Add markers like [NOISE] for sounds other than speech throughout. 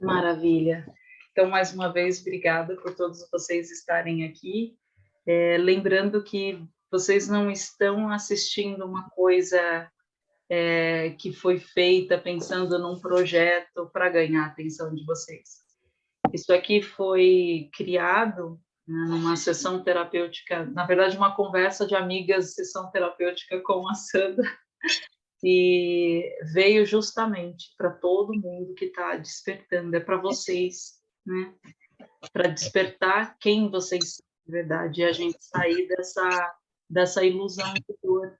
Maravilha. Então, mais uma vez, obrigada por todos vocês estarem aqui. É, lembrando que vocês não estão assistindo uma coisa é, que foi feita pensando num projeto para ganhar a atenção de vocês. Isso aqui foi criado né, numa sessão terapêutica, na verdade, uma conversa de amigas, sessão terapêutica com a Sandra, e veio justamente para todo mundo que está despertando, é para vocês, né? Para despertar quem vocês são de verdade, e a gente sair dessa, dessa ilusão de dor.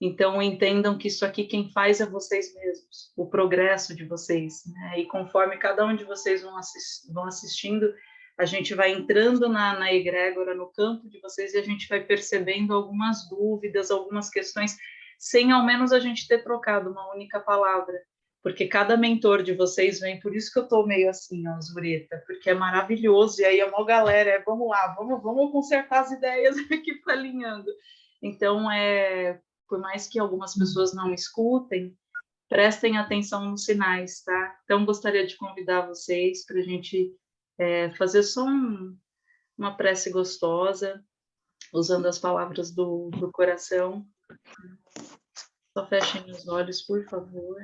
Então, entendam que isso aqui quem faz é vocês mesmos, o progresso de vocês, né? E conforme cada um de vocês vão, assist, vão assistindo, a gente vai entrando na, na egrégora, no campo de vocês, e a gente vai percebendo algumas dúvidas, algumas questões sem ao menos a gente ter trocado uma única palavra. Porque cada mentor de vocês vem, por isso que eu estou meio assim, ó, porque é maravilhoso, e aí a maior galera é, vamos lá, vamos, vamos consertar as ideias [LAUGHS] aqui para alinhando. Então, é, por mais que algumas pessoas não escutem, prestem atenção nos sinais, tá? Então, gostaria de convidar vocês para a gente é, fazer só um, uma prece gostosa, usando as palavras do, do coração, só fechem os olhos, por favor.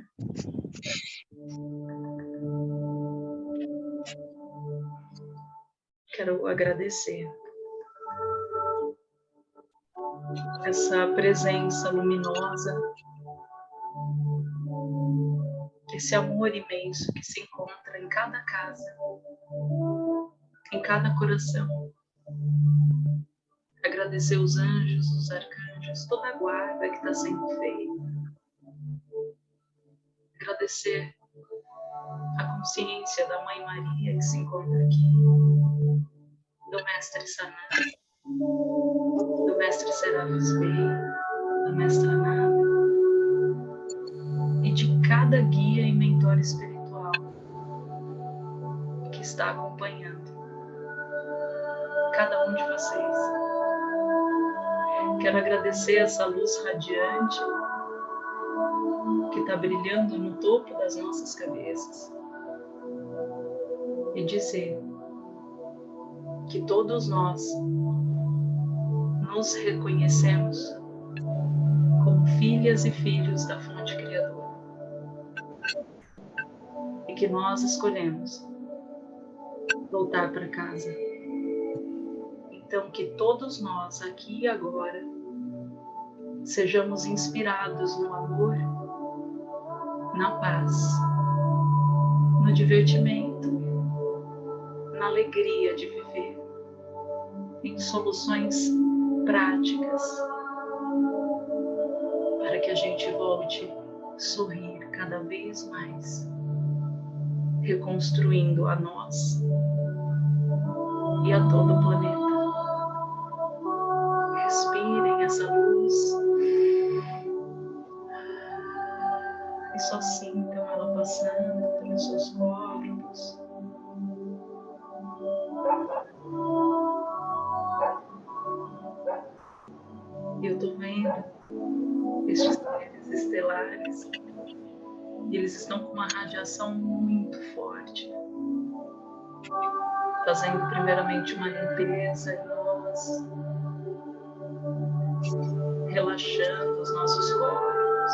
Quero agradecer essa presença luminosa, esse amor imenso que se encontra em cada casa, em cada coração. Agradecer os anjos, os arcanjos anjos, toda a guarda que está sendo feita. Agradecer a consciência da Mãe Maria que se encontra aqui, do Mestre Sananda, do Mestre Serafis Bey, da Mestra Nada, e de cada guia e mentor espiritual que está acompanhando cada um de vocês. Quero agradecer essa luz radiante que está brilhando no topo das nossas cabeças e dizer que todos nós nos reconhecemos como filhas e filhos da fonte criadora e que nós escolhemos voltar para casa. Então, que todos nós, aqui e agora, sejamos inspirados no amor, na paz, no divertimento, na alegria de viver, em soluções práticas, para que a gente volte a sorrir cada vez mais, reconstruindo a nós e a todo o planeta. Uma radiação muito forte, fazendo primeiramente uma limpeza em nós, relaxando os nossos corpos.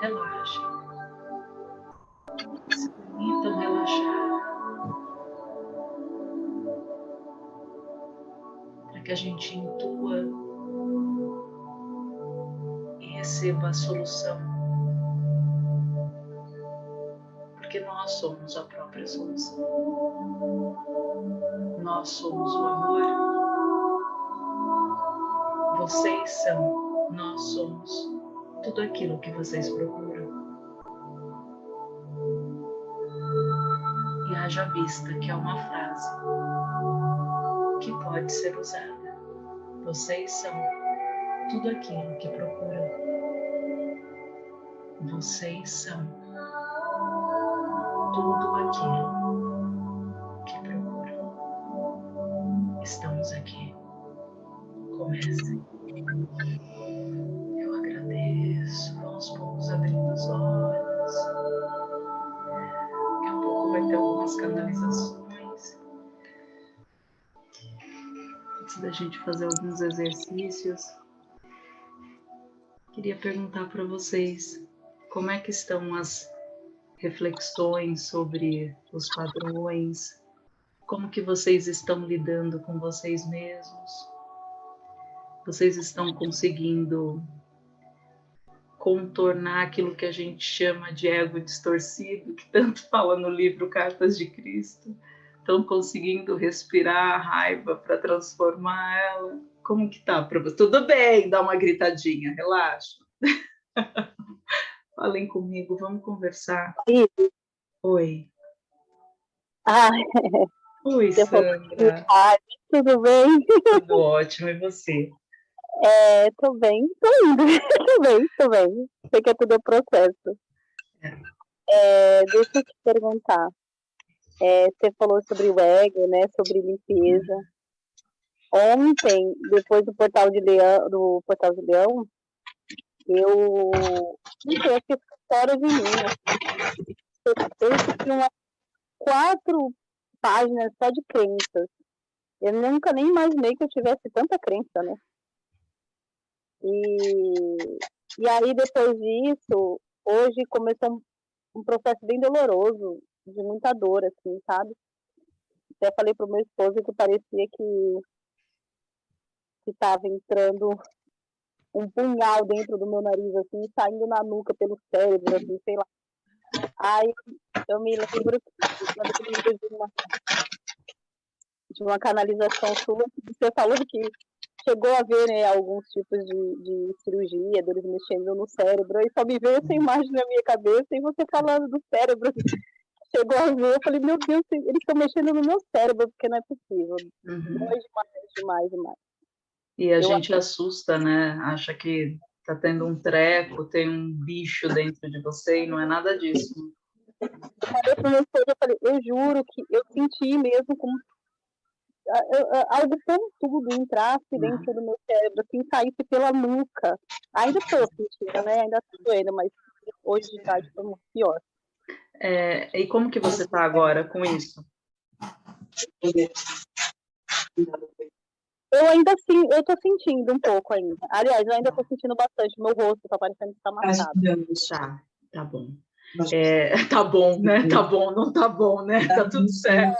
Relaxem. Se permitam relaxar. Para que a gente intua e receba a solução. Porque nós somos a própria solução. Nós somos o amor vocês são, nós somos tudo aquilo que vocês procuram. E haja vista que é uma frase que pode ser usada. Vocês são tudo aquilo que procuram. Vocês são tudo aquilo que procuram. Estamos aqui. Comece. Eu agradeço. Vamos poucos abrindo os olhos. Daqui a pouco vai ter algumas canalizações. Antes da gente fazer alguns exercícios, queria perguntar para vocês como é que estão as reflexões sobre os padrões, como que vocês estão lidando com vocês mesmos, vocês estão conseguindo contornar aquilo que a gente chama de ego distorcido, que tanto fala no livro Cartas de Cristo, estão conseguindo respirar a raiva para transformar ela? Como que tá para você? Tudo bem, dá uma gritadinha, relaxa. [LAUGHS] Falem comigo, vamos conversar. Oi. Oi. Ah, Oi, Sandra. tudo bem? Tudo ótimo, e você? É, tô bem, tô indo. [LAUGHS] tô bem, tô bem. Sei que é tudo processo. É, deixa eu te perguntar. É, você falou sobre o ego, né? Sobre limpeza. Ontem, depois do portal de Leão, do portal de Leão, eu não sei, acho que história de mim. Né? Eu, eu tinha umas quatro páginas só de crenças. Eu nunca nem imaginei que eu tivesse tanta crença, né? E, e aí, depois disso, hoje começou um, um processo bem doloroso, de muita dor, assim, sabe? Até falei pro meu esposo que parecia que estava entrando um punhal dentro do meu nariz, assim, saindo na nuca pelo cérebro, assim, sei lá. Aí eu me lembro de uma, de uma canalização sua, que você falou que chegou a ver né, alguns tipos de, de cirurgia, deles mexendo no cérebro, e só me veio essa imagem na minha cabeça, e você falando do cérebro, [LAUGHS] chegou a ver, eu falei, meu Deus, eles estão mexendo no meu cérebro, porque não é possível. Uhum. Demais, demais, demais. E a eu gente acho... assusta, né? Acha que tá tendo um treco, tem um bicho dentro de você, e não é nada disso. Eu falei pro meu esposo, eu falei, eu juro que eu senti mesmo como algo pontudo entrasse uhum. dentro do meu cérebro, assim, saísse pela nuca. Ainda estou sentindo, né? Ainda estou doendo, mas hoje de tarde foi muito pior. É, e como que você está agora com isso? Eu ainda sim, eu tô sentindo um pouco ainda. Aliás, eu ainda tô sentindo bastante. Meu rosto tá parecendo que tá marcado. Tá, tá bom. É, [LAUGHS] tá bom, né? Tá bom, não tá bom, né? Tá tudo certo.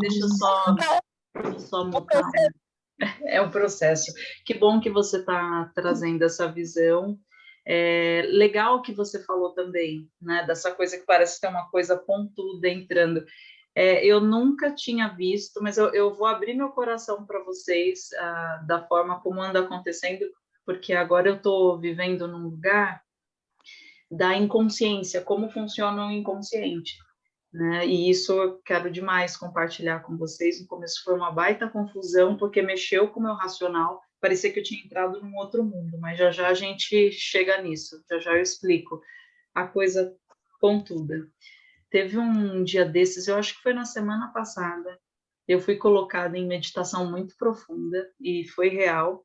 Deixa eu só só mutar. É um processo. Que bom que você está trazendo essa visão. É legal que você falou também, né? Dessa coisa que parece ter uma coisa pontuda entrando. É, eu nunca tinha visto, mas eu, eu vou abrir meu coração para vocês ah, da forma como anda acontecendo, porque agora eu estou vivendo num lugar da inconsciência, como funciona o inconsciente né? E isso eu quero demais compartilhar com vocês. No começo foi uma baita confusão, porque mexeu com o meu racional, parecia que eu tinha entrado num outro mundo, mas já já a gente chega nisso, já já eu explico a coisa pontuda. Teve um dia desses, eu acho que foi na semana passada, eu fui colocada em meditação muito profunda e foi real.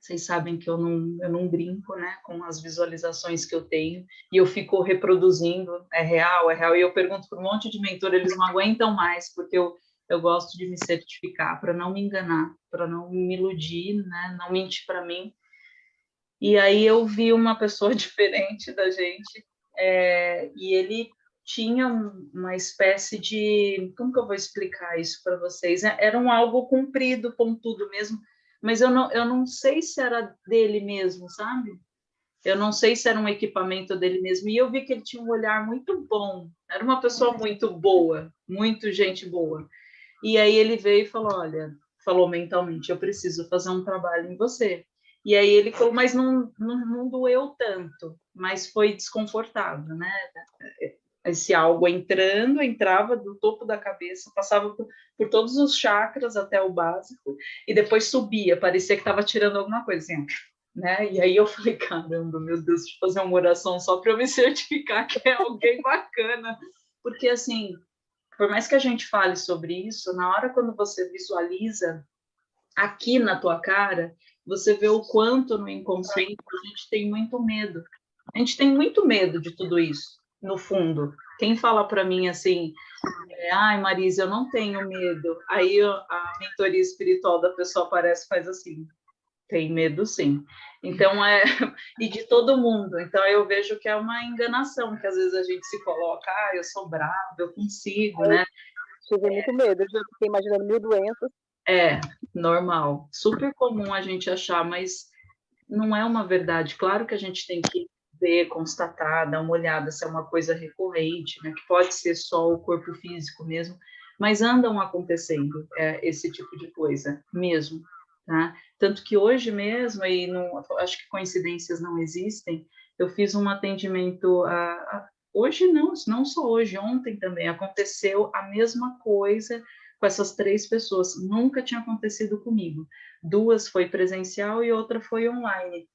Vocês sabem que eu não, eu não brinco né, com as visualizações que eu tenho e eu fico reproduzindo, é real, é real. E eu pergunto para um monte de mentor, eles não aguentam mais, porque eu, eu gosto de me certificar para não me enganar, para não me iludir, né, não mentir para mim. E aí eu vi uma pessoa [LAUGHS] diferente da gente é, e ele tinha uma espécie de como que eu vou explicar isso para vocês era um algo comprido pontudo mesmo mas eu não, eu não sei se era dele mesmo, sabe? Eu não sei se era um equipamento dele mesmo. E eu vi que ele tinha um olhar muito bom. Era uma pessoa muito boa, muito gente boa. E aí ele veio e falou: Olha, falou mentalmente, eu preciso fazer um trabalho em você. E aí ele falou, mas não, não, não doeu tanto, mas foi desconfortável, né? Esse algo entrando, entrava do topo da cabeça, passava por, por, todos os chakras até o básico, e depois subia, parecia que estava tirando alguma coisa, assim, né? E aí eu falei, caramba, meu Deus, deixa eu fazer uma oração só para eu me [LAUGHS] certificar que é alguém bacana, porque assim, por mais que a gente fale sobre isso, na hora quando você visualiza aqui na tua cara, você vê o quanto no inconsciente a gente tem muito medo. A gente tem muito medo de tudo isso no fundo. Quem fala para mim assim, é, ai, Marisa, eu não tenho medo. Aí a mentoria espiritual da pessoa aparece e faz assim, tem medo sim. Então é [LAUGHS] e de todo mundo. Então eu vejo que é uma enganação que às vezes a gente se coloca, ah, eu sou bravo, eu consigo, eu né? Tive muito medo, eu já fiquei imaginando mil doenças. É, normal, super comum a gente achar, mas não é uma verdade. Claro que a gente tem que ver, constatar, dar uma olhada se é uma coisa recorrente, né? Que pode ser só o corpo físico mesmo, mas andam acontecendo é, esse tipo de coisa mesmo, tá? Tanto que hoje mesmo, e não, acho que coincidências não existem, eu fiz um atendimento a, a, hoje não, não só hoje, ontem também aconteceu a mesma coisa com essas três pessoas. Nunca tinha acontecido comigo. Duas foi presencial e outra foi online.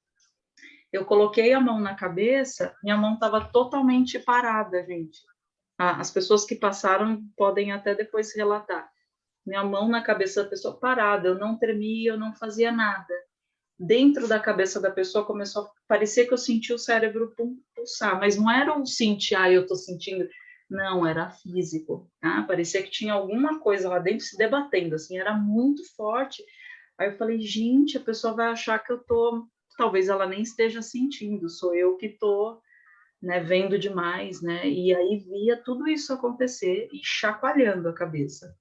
Eu coloquei a mão na cabeça, minha mão estava totalmente parada, gente. As pessoas que passaram podem até depois relatar. Minha mão na cabeça da pessoa parada, eu não tremia, eu não fazia nada. Dentro da cabeça da pessoa começou a parecer que eu sentia o cérebro pulsar, mas não era um sentir, ah, eu estou sentindo. Não, era físico, tá? Parecia que tinha alguma coisa lá dentro se debatendo, assim, era muito forte. Aí eu falei, gente, a pessoa vai achar que eu tô talvez ela nem esteja sentindo, sou eu que estou né, vendo demais, né? E aí via tudo isso acontecer e chacoalhando a cabeça.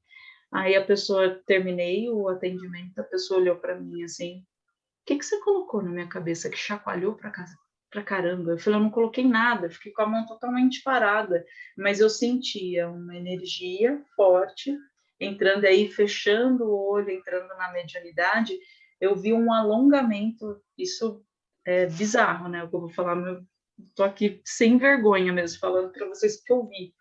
Aí a pessoa, terminei o atendimento, a pessoa olhou para mim assim, o que, que você colocou na minha cabeça que chacoalhou para casa? Caramba, eu falei, eu não coloquei nada, fiquei com a mão totalmente parada, mas eu sentia uma energia forte entrando aí, fechando o olho, entrando na medianidade, eu vi um alongamento, isso é bizarro, né? O que eu vou falar, meu, tô aqui sem vergonha mesmo, falando para vocês que eu vi.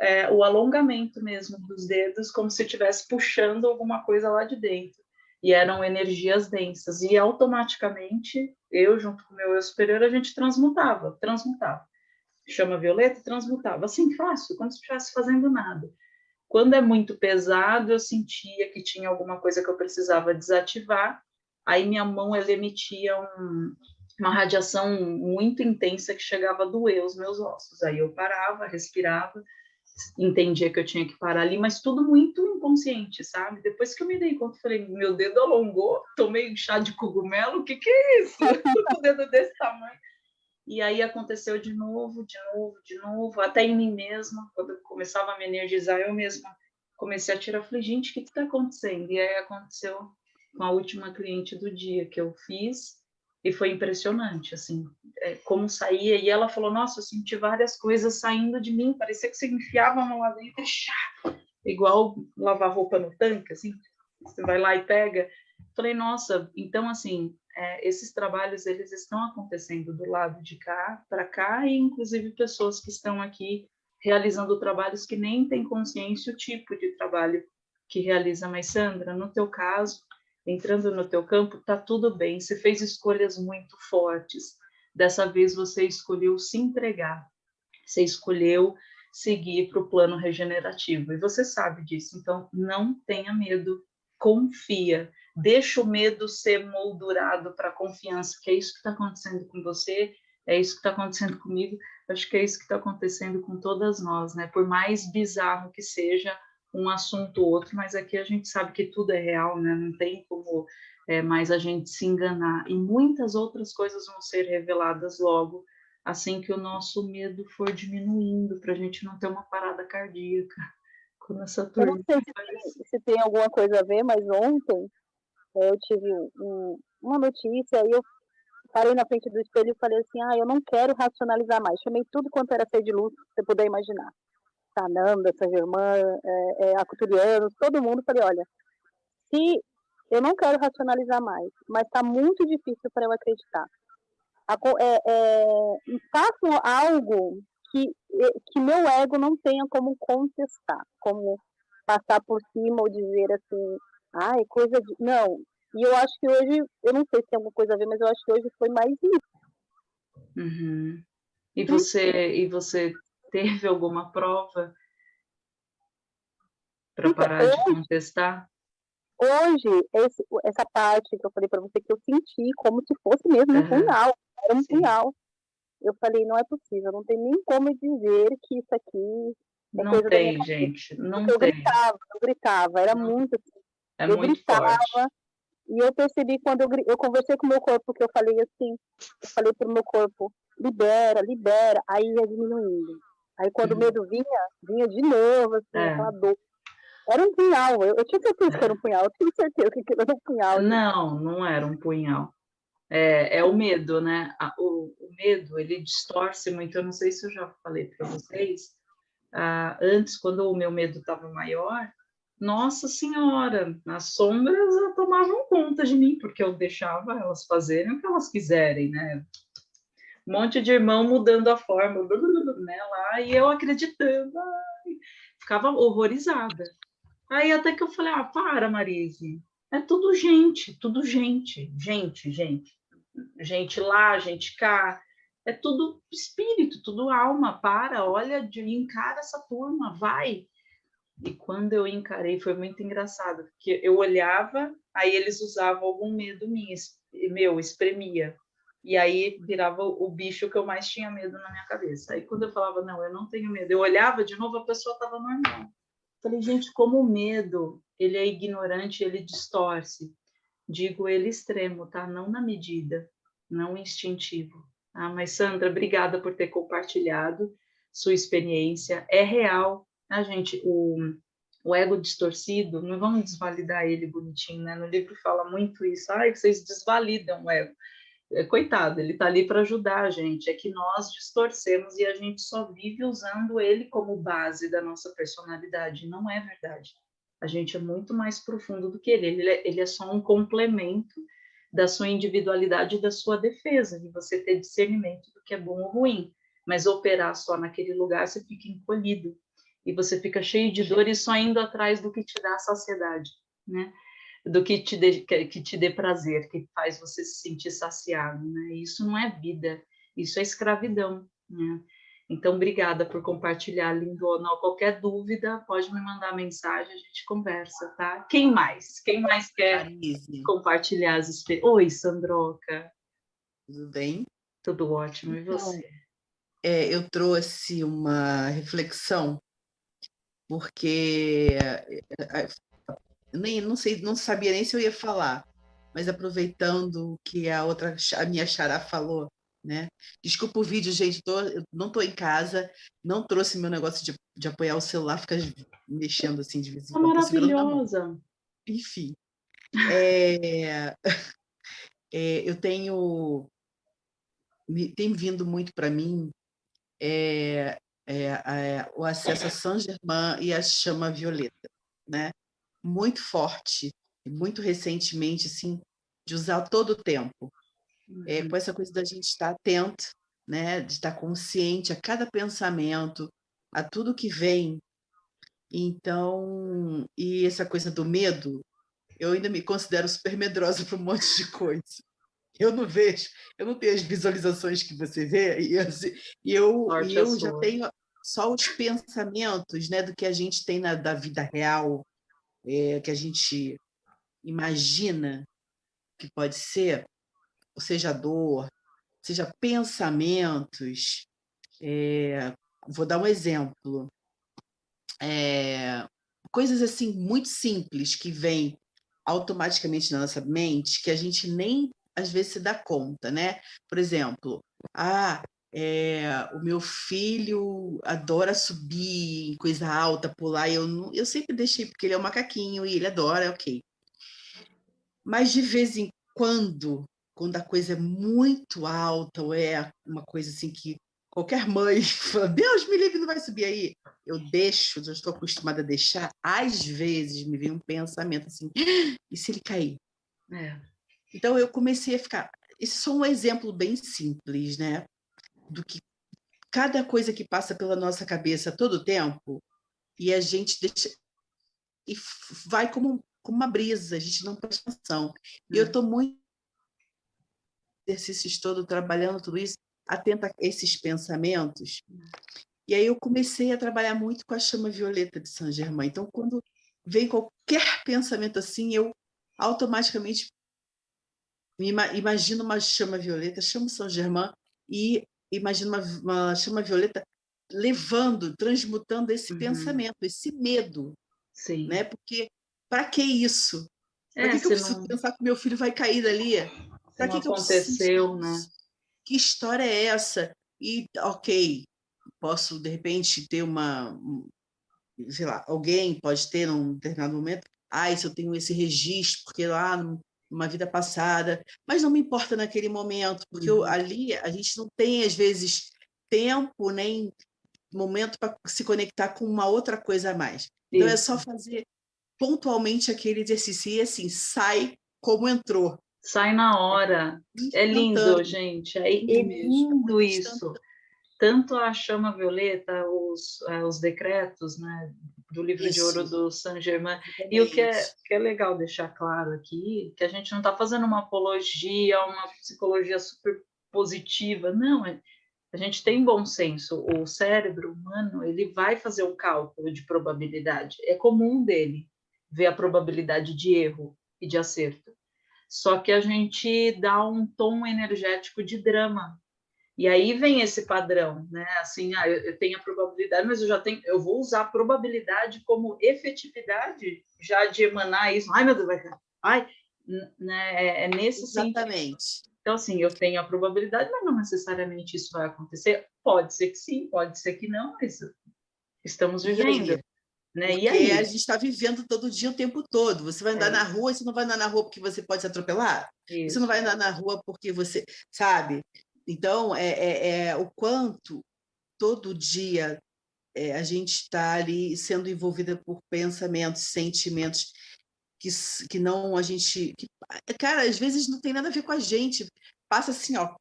É, o alongamento mesmo dos dedos, como se estivesse puxando alguma coisa lá de dentro. E eram energias densas. E automaticamente, eu, junto com o meu eu superior, a gente transmutava, transmutava. Chama violeta, transmutava. Assim, fácil, como se estivesse fazendo nada. Quando é muito pesado, eu sentia que tinha alguma coisa que eu precisava desativar, aí minha mão ela emitia um, uma radiação muito intensa que chegava a doer os meus ossos. Aí eu parava, respirava, entendia que eu tinha que parar ali, mas tudo muito inconsciente, sabe? Depois que eu me dei conta, falei, meu dedo alongou, tomei chá de cogumelo, o que que é isso? o [LAUGHS] dedo desse tamanho. E aí aconteceu de novo, de novo, de novo, até em mim mesma, quando eu começava a me energizar, eu mesma comecei a tirar, falei, gente, o que está acontecendo? E aí aconteceu com a última cliente do dia que eu fiz e foi impressionante, assim, é, como saía. E ela falou: Nossa, eu senti várias coisas saindo de mim, parecia que você enfiava a mão lá dentro chá, igual lavar roupa no tanque, assim, você vai lá e pega. Falei: Nossa, então, assim, é, esses trabalhos eles estão acontecendo do lado de cá para cá e, inclusive, pessoas que estão aqui realizando trabalhos que nem têm consciência o tipo de trabalho que realiza. Mas, Sandra, no teu caso, entrando no teu campo, tá tudo bem. Você fez escolhas muito fortes. Dessa vez você escolheu se entregar. Você escolheu seguir para o plano regenerativo e você sabe disso. Então não tenha medo, confia. Deixa o medo ser moldurado para a confiança, que é isso que está acontecendo com você, é isso que está acontecendo comigo. Acho que é isso que está acontecendo com todas nós, né? Por mais bizarro que seja, um assunto ou outro, mas aqui a gente sabe que tudo é real, né? Não tem como é, mais a gente se enganar. E muitas outras coisas vão ser reveladas logo, assim que o nosso medo for diminuindo, para a gente não ter uma parada cardíaca. [LAUGHS] Quando essa turma Eu não sei se, se, tem alguma coisa a ver, mas ontem eu tive um, uma notícia e eu parei na frente do espelho e falei assim, ah, eu não quero racionalizar mais. Chamei tudo quanto era ser de luz, que você puder imaginar. Sananda, Saint Germain, é, é, Acuturianos, todo mundo, falei, olha, se eu não quero racionalizar mais, mas está muito difícil para eu acreditar. É, é, façam algo que, que meu ego não tenha como contestar, como passar por cima ou dizer assim, ai, ah, coisa de. Não. E eu acho que hoje, eu não sei se tem alguma coisa a ver, mas eu acho que hoje foi mais isso. Uhum. E você, e você teve alguma prova para então, parar hoje, de contestar? Hoje, esse, essa parte que eu falei para você que eu senti como se fosse mesmo um punhal, era um Sim. punhal. eu falei, não é possível, não tem nem como dizer que isso aqui é não tem, gente, não eu tem. Eu gritava, eu gritava, era não. muito assim. É eu muito gritava, forte. E eu percebi quando eu, eu conversei com o meu corpo, que eu falei assim, eu falei pro meu corpo, libera, libera, aí ia diminuindo. Aí quando uhum. o medo vinha, vinha de novo, assim, é. aquela dor. Era um punhal, eu, eu tinha certeza que era um punhal, eu tinha certeza que era um punhal. Não, não era um punhal. É, é o medo, né? O, o, medo, ele distorce muito. Eu não sei se eu já falei para vocês. Ah, antes, quando o meu medo estava maior, nossa Senhora, as sombras tomavam conta de mim, porque eu deixava elas fazerem o que elas quiserem, né? Um monte de irmão mudando a forma, né, lá, e eu acreditando, ai, ficava horrorizada. Aí até que eu falei, ah, para, Marise, é tudo gente, tudo gente, gente, gente. Gente lá, gente cá, é tudo espírito, tudo alma, para, olha, encara essa turma, vai. E quando eu encarei, foi muito engraçado, porque eu olhava, aí eles usavam algum medo meu, espremia. E aí virava o bicho que eu mais tinha medo na minha cabeça. Aí quando eu falava, não, eu não tenho medo, eu olhava de novo, a pessoa estava normal. Falei, gente, como o medo, ele é ignorante, ele distorce. Digo ele extremo, tá? Não na medida, não instintivo. Ah, mas Sandra, obrigada por ter compartilhado sua experiência. É real, a gente, o, o ego distorcido, não vamos desvalidar ele bonitinho, né? No livro fala muito isso, ai, vocês desvalidam o ego. É, coitado, ele está ali para ajudar a gente, é que nós distorcemos e a gente só vive usando ele como base da nossa personalidade, não é verdade. A gente é muito mais profundo do que ele, ele é, ele é só um complemento da sua individualidade e da sua defesa, de você ter discernimento do que é bom ou ruim, mas operar só naquele lugar, você fica encolhido, e você fica cheio de dor e só indo atrás do que te dá saciedade, né? Do que te dê, que te dê prazer, que faz você se sentir saciado, né? Isso não é vida, isso é escravidão, né? Então, obrigada por compartilhar, lindona. Qualquer dúvida, pode me mandar mensagem, a gente conversa, tá? Quem mais? Quem mais quer compartilhar as experiências? Oi, Sandroca. Tudo bem? Tudo ótimo, e então, você? É, eu trouxe uma reflexão porque eh, eh, nem não sei, não sabia nem se eu ia falar, mas aproveitando que a outra, a minha xará falou, né? Desculpa o vídeo, gente, tô, eu não estou em casa, não trouxe meu negócio de, de apoiar o celular, fica mexendo assim de vez em quando. Maravilhosa! Enfim, é, [LAUGHS] é, eu tenho tem vindo muito para mim é, é, é, o acesso a Saint-Germain e a chama violeta, né? Muito forte, muito recentemente, assim, de usar todo o tempo. É, uhum. com essa coisa da gente estar atento, né? De estar consciente a cada pensamento, a tudo que vem. Então, e essa coisa do medo, eu ainda me considero super medrosa para um monte de coisa. Eu não vejo, eu não tenho as visualizações que você vê, e, e eu, e eu já tenho só os pensamentos né, do que a gente tem na, da vida real, é, que a gente imagina que pode ser, ou seja dor, seja pensamentos. É, vou dar um exemplo. É, coisas assim muito simples que vêm automaticamente na nossa mente que a gente nem às vezes se dá conta, né? Por exemplo, ah, é, o meu filho adora subir em coisa alta, pular, eu, não, eu sempre deixei, porque ele é um macaquinho e ele adora, ok. Mas de vez em quando, quando a coisa é muito alta, ou é uma coisa assim que qualquer mãe [LAUGHS] fala, Deus me livre, não vai subir aí. Eu deixo, já estou acostumada a deixar. Às vezes me vem um pensamento assim, ah, e se ele cair? É. Então eu comecei a ficar... Esse é só um exemplo bem simples, né? Do que cada coisa que passa pela nossa cabeça todo o tempo, e a gente deixa... E vai como, como uma brisa, a gente não presta atenção. E eu estou hum. muito exercícios todo, trabalhando tudo isso, atenta a esses pensamentos. E aí eu comecei a trabalhar muito com a chama violeta de Saint Germain. Então, quando vem qualquer pensamento assim, eu automaticamente me imagino uma chama violeta, chamo Saint Germain e imagina uma, uma chama violeta levando, transmutando esse uhum. pensamento, esse medo. Sim. Né? Porque, para que isso? Para é, que, que eu preciso não... pensar que meu filho vai cair dali? Para que, que aconteceu, né? Que história é essa? E, ok, posso, de repente, ter uma... Sei lá, alguém pode ter, num determinado momento, ah, se eu tenho esse registro, porque lá numa vida passada, mas não me importa naquele momento, porque uhum. eu, ali a gente não tem, às vezes, tempo nem momento para se conectar com uma outra coisa a mais. Então, é só fazer pontualmente aquele exercício e, assim, sai como entrou. Sai na hora. É lindo, gente. É lindo isso. Tanto a chama violeta, os, eh, os decretos, né, do livro isso. de ouro do Saint Germain. E o que é, que é legal deixar claro aqui, que a gente não está fazendo uma apologia, uma psicologia super positiva, não, é, a gente tem bom senso. O cérebro humano, ele vai fazer um cálculo de probabilidade. É comum dele ver a probabilidade de erro e de acerto. Só que a gente dá um tom energético de drama. E aí vem esse padrão, né? Assim, ah, eu, tenho a probabilidade, mas eu já tenho, eu vou usar a probabilidade como efetividade já de emanar isso. Ai, meu Deus, vai Ai, né? É, é nesse Exatamente. Sentido. Então, assim, eu tenho a probabilidade, mas não necessariamente isso vai acontecer. Pode ser que sim, pode ser que não, mas estamos vivendo. Né? Porque e aí? a gente está vivendo todo dia, o tempo todo. Você vai andar é. na rua, e você não vai andar na rua porque você pode se atropelar? Isso. Você não vai andar na rua porque você... Sabe? Então, é, é, é o quanto todo dia é, a gente está ali sendo envolvida por pensamentos, sentimentos que, que não a gente... Que, cara, às vezes não tem nada a ver com a gente. Passa assim, ó,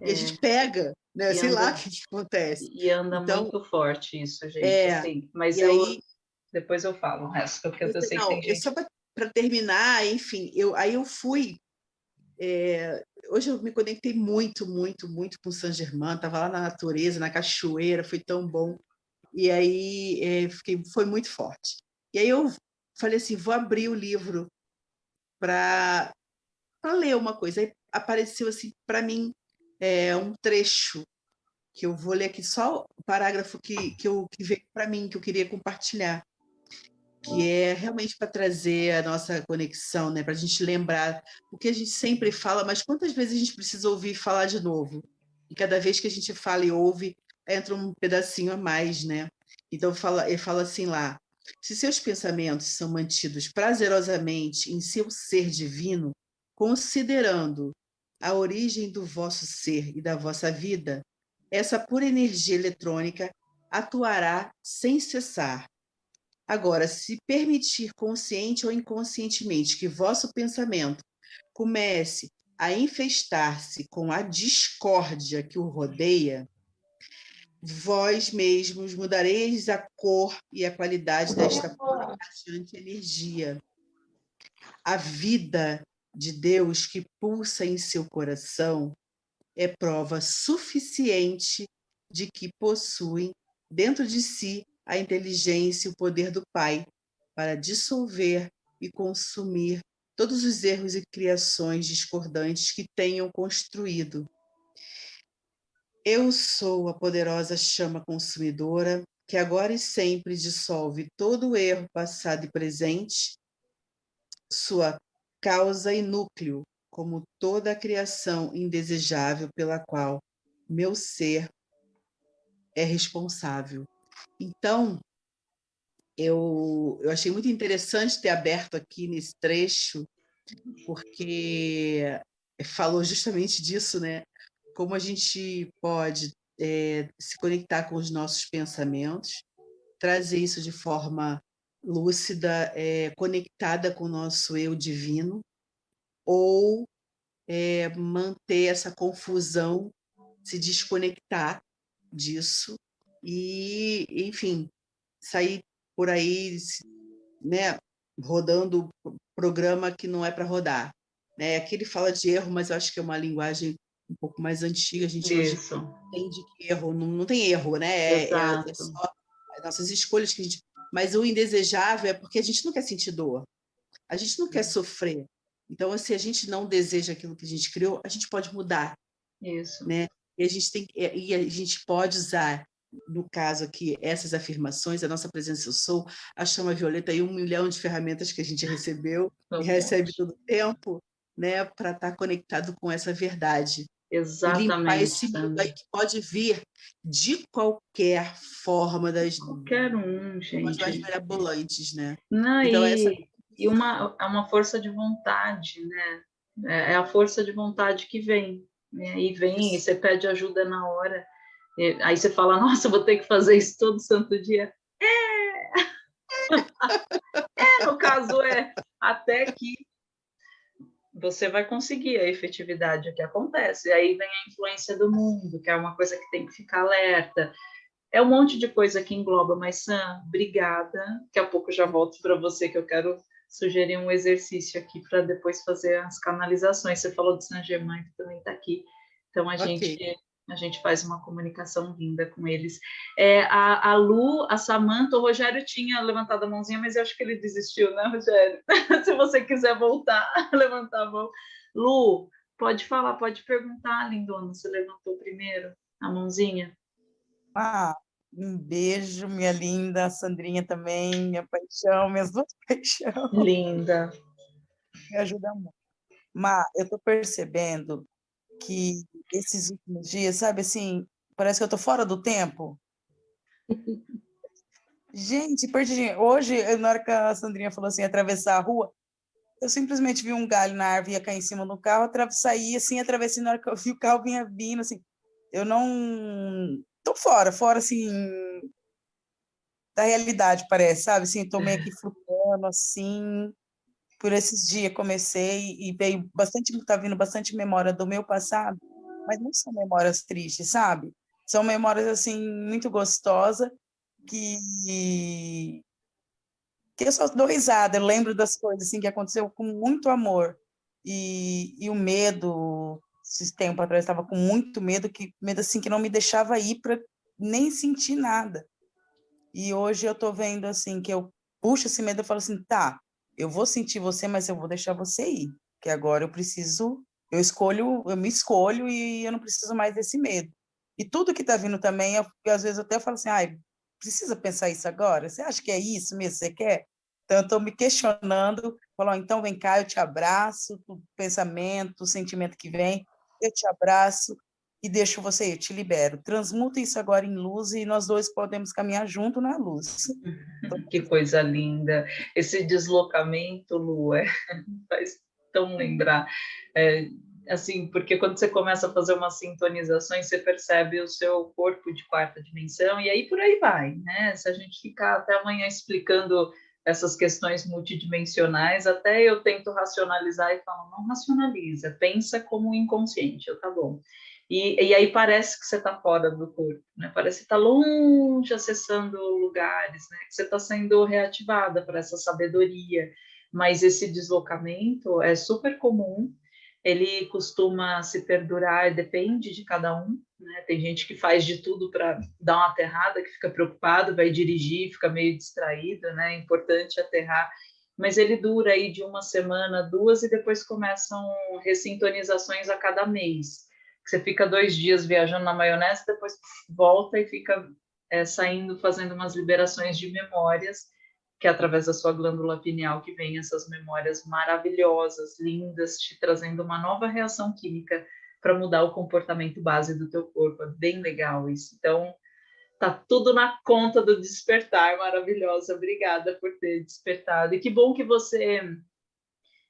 e a gente é. pega, né? Sei anda, lá o que, que, acontece. E anda então, muito forte isso, gente. É, assim, mas eu, aí, depois eu falo o resto, porque eu, eu sei não, que tem gente... Só para terminar, enfim, eu, aí eu fui... É, hoje eu me conectei muito, muito, muito com São Germain, estava lá na natureza, na cachoeira, foi tão bom. E aí é, fiquei, foi muito forte. E aí eu falei assim, vou abrir o livro para ler uma coisa. Aí apareceu assim para mim é, um trecho que eu vou ler aqui só o parágrafo que, que, eu, que veio para mim, que eu queria compartilhar, que é realmente para trazer a nossa conexão, né? para a gente lembrar o que a gente sempre fala, mas quantas vezes a gente precisa ouvir falar de novo? E cada vez que a gente fala e ouve, entra um pedacinho a mais, né? Então, fala, ele fala assim lá, se seus pensamentos são mantidos prazerosamente em seu ser divino, considerando a origem do vosso ser e da vossa vida, essa pura energia eletrônica atuará sem cessar. Agora, se permitir consciente ou inconscientemente que vosso pensamento comece a infestar-se com a discórdia que o rodeia, vós mesmos mudareis a cor e a qualidade desta pura energia. A vida de Deus que pulsa em seu coração é prova suficiente de que possuem dentro de si a inteligência e o poder do Pai para dissolver e consumir todos os erros e criações discordantes que tenham construído. Eu sou a poderosa chama consumidora que agora e sempre dissolve todo o erro passado e presente, sua causa e núcleo, como toda a criação indesejável pela qual meu ser é responsável. Então, eu, eu achei muito interessante ter aberto aqui nesse trecho, porque falou justamente disso, né? Como a gente pode é, se conectar com os nossos pensamentos, trazer isso de forma lúcida, é, conectada com o nosso eu divino, ou é, manter essa confusão, se desconectar disso e, enfim, sair por aí, né, rodando programa que não é para rodar. Né? Aqui ele fala de erro, mas eu acho que é uma linguagem um pouco mais antiga, a gente Isso. entende que erro, não, não tem erro, né? É, é, é só nossas escolhas que a gente mas o indesejável é porque a gente não quer sentir dor, a gente não quer uhum. sofrer. Então, se a gente não deseja aquilo que a gente criou, a gente pode mudar. Isso. Né? E a gente tem e a gente pode usar no caso aqui, essas afirmações, a nossa presença eu sou, a chama violeta e um milhão de ferramentas que a gente recebeu [LAUGHS] e recebe todo o tempo, né, para estar tá conectado com essa verdade. Exatamente. E limpar esse mundo aí que pode vir de qualquer forma das qualquer um, gente. mais mirabolantes, né? Não, então, e, essa... e uma, é uma força de vontade, né? É, é a força de vontade que vem. Né? E vem, e você pede ajuda na hora. Aí você fala, nossa, vou ter que fazer isso todo santo dia. É! é, no caso é, até que você vai conseguir a efetividade, o que acontece. E aí vem a influência do mundo, que é uma coisa que tem que ficar alerta. É um monte de coisa que engloba, mas Sam, obrigada. Daqui a pouco já volto para você, que eu quero sugerir um exercício aqui para depois fazer as canalizações. Você falou de Saint Germain, que também está aqui. Então a okay. gente a gente faz uma comunicação linda com eles. É, a, a Lu, a Samanta, o Rogério tinha levantado a mãozinha, mas eu acho que ele desistiu, né, Rogério? [LAUGHS] Se você quiser voltar, [LAUGHS] levantar a mão. Lu, pode falar, pode perguntar, lindona, você levantou primeiro a mãozinha? Ah, um beijo, minha linda, Sandrinha também, minha paixão, minhas duas [LAUGHS] paixões. Linda. Me ajuda muito. Mas eu estou percebendo que esses últimos dias, sabe assim, parece que eu tô fora do tempo. Gente, perdi. Hoje, na hora que a Sandrinha falou assim, atravessar a rua, eu simplesmente vi um galho na árvore ia cair em cima do carro, saí assim, atravessei na hora que eu vi o carro vinha vindo, assim. Eu não tô fora, fora assim da realidade, parece, sabe? Assim, tô meio que flutuando assim, por esses dias comecei e veio bastante, tá vindo bastante memória do meu passado, mas não são memórias tristes, sabe? São memórias assim muito gostosas que que eu só dou risada, eu lembro das coisas assim que aconteceu com muito amor. E, e o medo, esse tempo atrás estava com muito medo, que medo assim que não me deixava ir para nem sentir nada. E hoje eu tô vendo assim que eu puxo esse medo e falo assim, tá, eu vou sentir você, mas eu vou deixar você ir, que agora eu preciso, eu escolho, eu me escolho e eu não preciso mais desse medo. E tudo que está vindo também, eu, às vezes eu até falo assim, ai, precisa pensar isso agora? Você acha que é isso mesmo você quer? Então, eu estou me questionando, falo, então vem cá, eu te abraço, o pensamento, o sentimento que vem, eu te abraço, e deixo você, eu te libero. Transmuta isso agora em luz e nós dois podemos caminhar junto na luz. [LAUGHS] Que coisa linda. Esse deslocamento, Lu, é, [LAUGHS] faz tão lembrar. É, assim, porque quando você começa a fazer uma sintonização, você percebe o seu corpo de quarta dimensão e aí por aí vai, né? Se a gente ficar até amanhã explicando essas questões multidimensionais, até eu tento racionalizar e falo, não racionaliza, pensa como inconsciente, eu tá bom. E, e aí parece que você está fora do corpo, né? Parece que está longe, acessando lugares, né? Que você está sendo reativada para essa sabedoria. Mas esse deslocamento é super comum, ele costuma se perdurar, depende de cada um, né? Tem gente que faz de tudo para dar uma aterrada, que fica preocupado, vai dirigir, fica meio distraído, né? É importante aterrar mas ele dura aí de uma semana, duas, e depois começam ressintonizações a cada mês você fica dois dias viajando na maionese, depois volta e fica é, saindo, fazendo umas liberações de memórias, que é através da sua glândula pineal que vem essas memórias maravilhosas, lindas, te trazendo uma nova reação química para mudar o comportamento base do teu corpo. É bem legal isso. Então, tá tudo na conta do despertar, maravilhosa. Obrigada por ter despertado. E que bom que você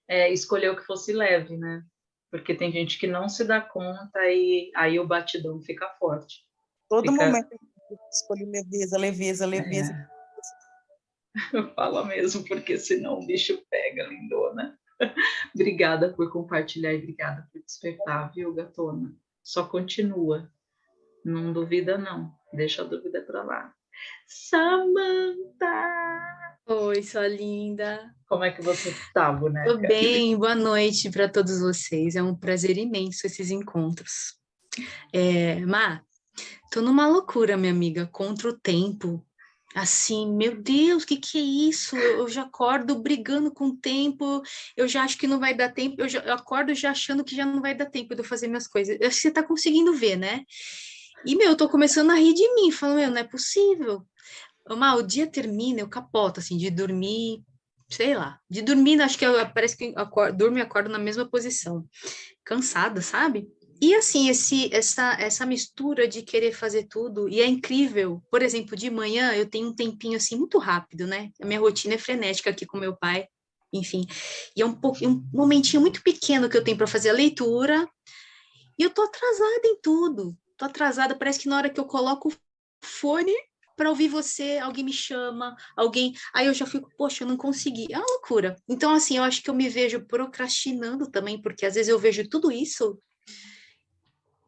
é, escolheu que fosse leve, né? Porque tem gente que não se dá conta e aí o batidão fica forte. Todo fica... momento eu escolho leveza, leveza, leveza. É. [LAUGHS] Fala mesmo, porque senão o bicho pega, lindona. [LAUGHS] obrigada por compartilhar e obrigada por despertar, viu, gatona? Só continua. Não duvida, não. Deixa a dúvida para lá. Samantha! Oi, sua linda. Como é que você está, boneca? Tudo bem, boa noite para todos vocês. É um prazer imenso esses encontros. É, Má, tô numa loucura, minha amiga, contra o tempo. assim, meu Deus, o que, que é isso? Eu, eu, já acordo brigando com o tempo, eu já acho que não vai dar tempo, eu, já, eu acordo já achando que já não vai dar tempo de eu fazer minhas coisas. Eu, você está conseguindo ver, né? E, meu, eu tô começando a rir de mim, falando, meu, não é possível. Mal, o dia termina, eu capoto, assim, de dormir, sei lá, de dormir, acho que eu, parece que durmo e acordo na mesma posição, cansada, sabe? E assim, esse, essa, essa mistura de querer fazer tudo, e é incrível, por exemplo, de manhã eu tenho um tempinho assim muito rápido, né? A minha rotina é frenética aqui com meu pai, enfim. E é um, um momentinho muito pequeno que eu tenho para fazer a leitura, e eu tô atrasada em tudo. Tô atrasada, parece que na hora que eu coloco o fone para ouvir você, alguém me chama, alguém. Aí eu já fico, poxa, eu não consegui. É uma loucura. Então, assim, eu acho que eu me vejo procrastinando também, porque às vezes eu vejo tudo isso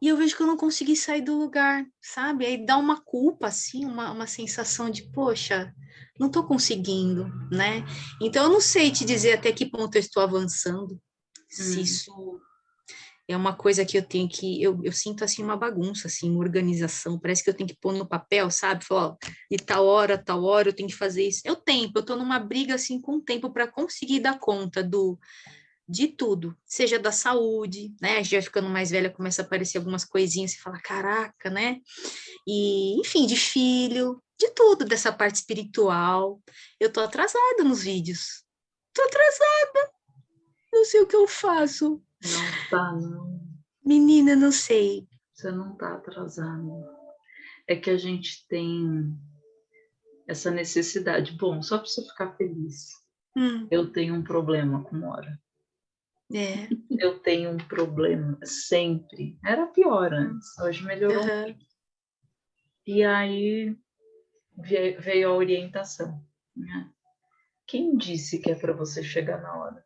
e eu vejo que eu não consegui sair do lugar, sabe? Aí dá uma culpa, assim, uma, uma sensação de, poxa, não estou conseguindo, né? Então, eu não sei te dizer até que ponto eu estou avançando, hum. se isso é uma coisa que eu tenho que, eu, eu sinto, assim, uma bagunça, assim, uma organização, parece que eu tenho que pôr no papel, sabe? Falar, de tal hora, tal hora, eu tenho que fazer isso. É o tempo, eu estou numa briga, assim, com o tempo para conseguir dar conta do de tudo, seja da saúde, né? A gente ficando mais velha, começa a aparecer algumas coisinhas, e fala, caraca, né? E, enfim, de filho, de tudo, dessa parte espiritual. Eu tô atrasada nos vídeos. Tô atrasada. Não sei o que eu faço. Não tá, não. Menina, não sei. Você não tá atrasada. É que a gente tem essa necessidade. Bom, só para você ficar feliz. Hum. Eu tenho um problema com hora. É. Eu tenho um problema sempre. Era pior antes, hoje melhorou. Uhum. E aí veio a orientação. Né? Quem disse que é para você chegar na hora?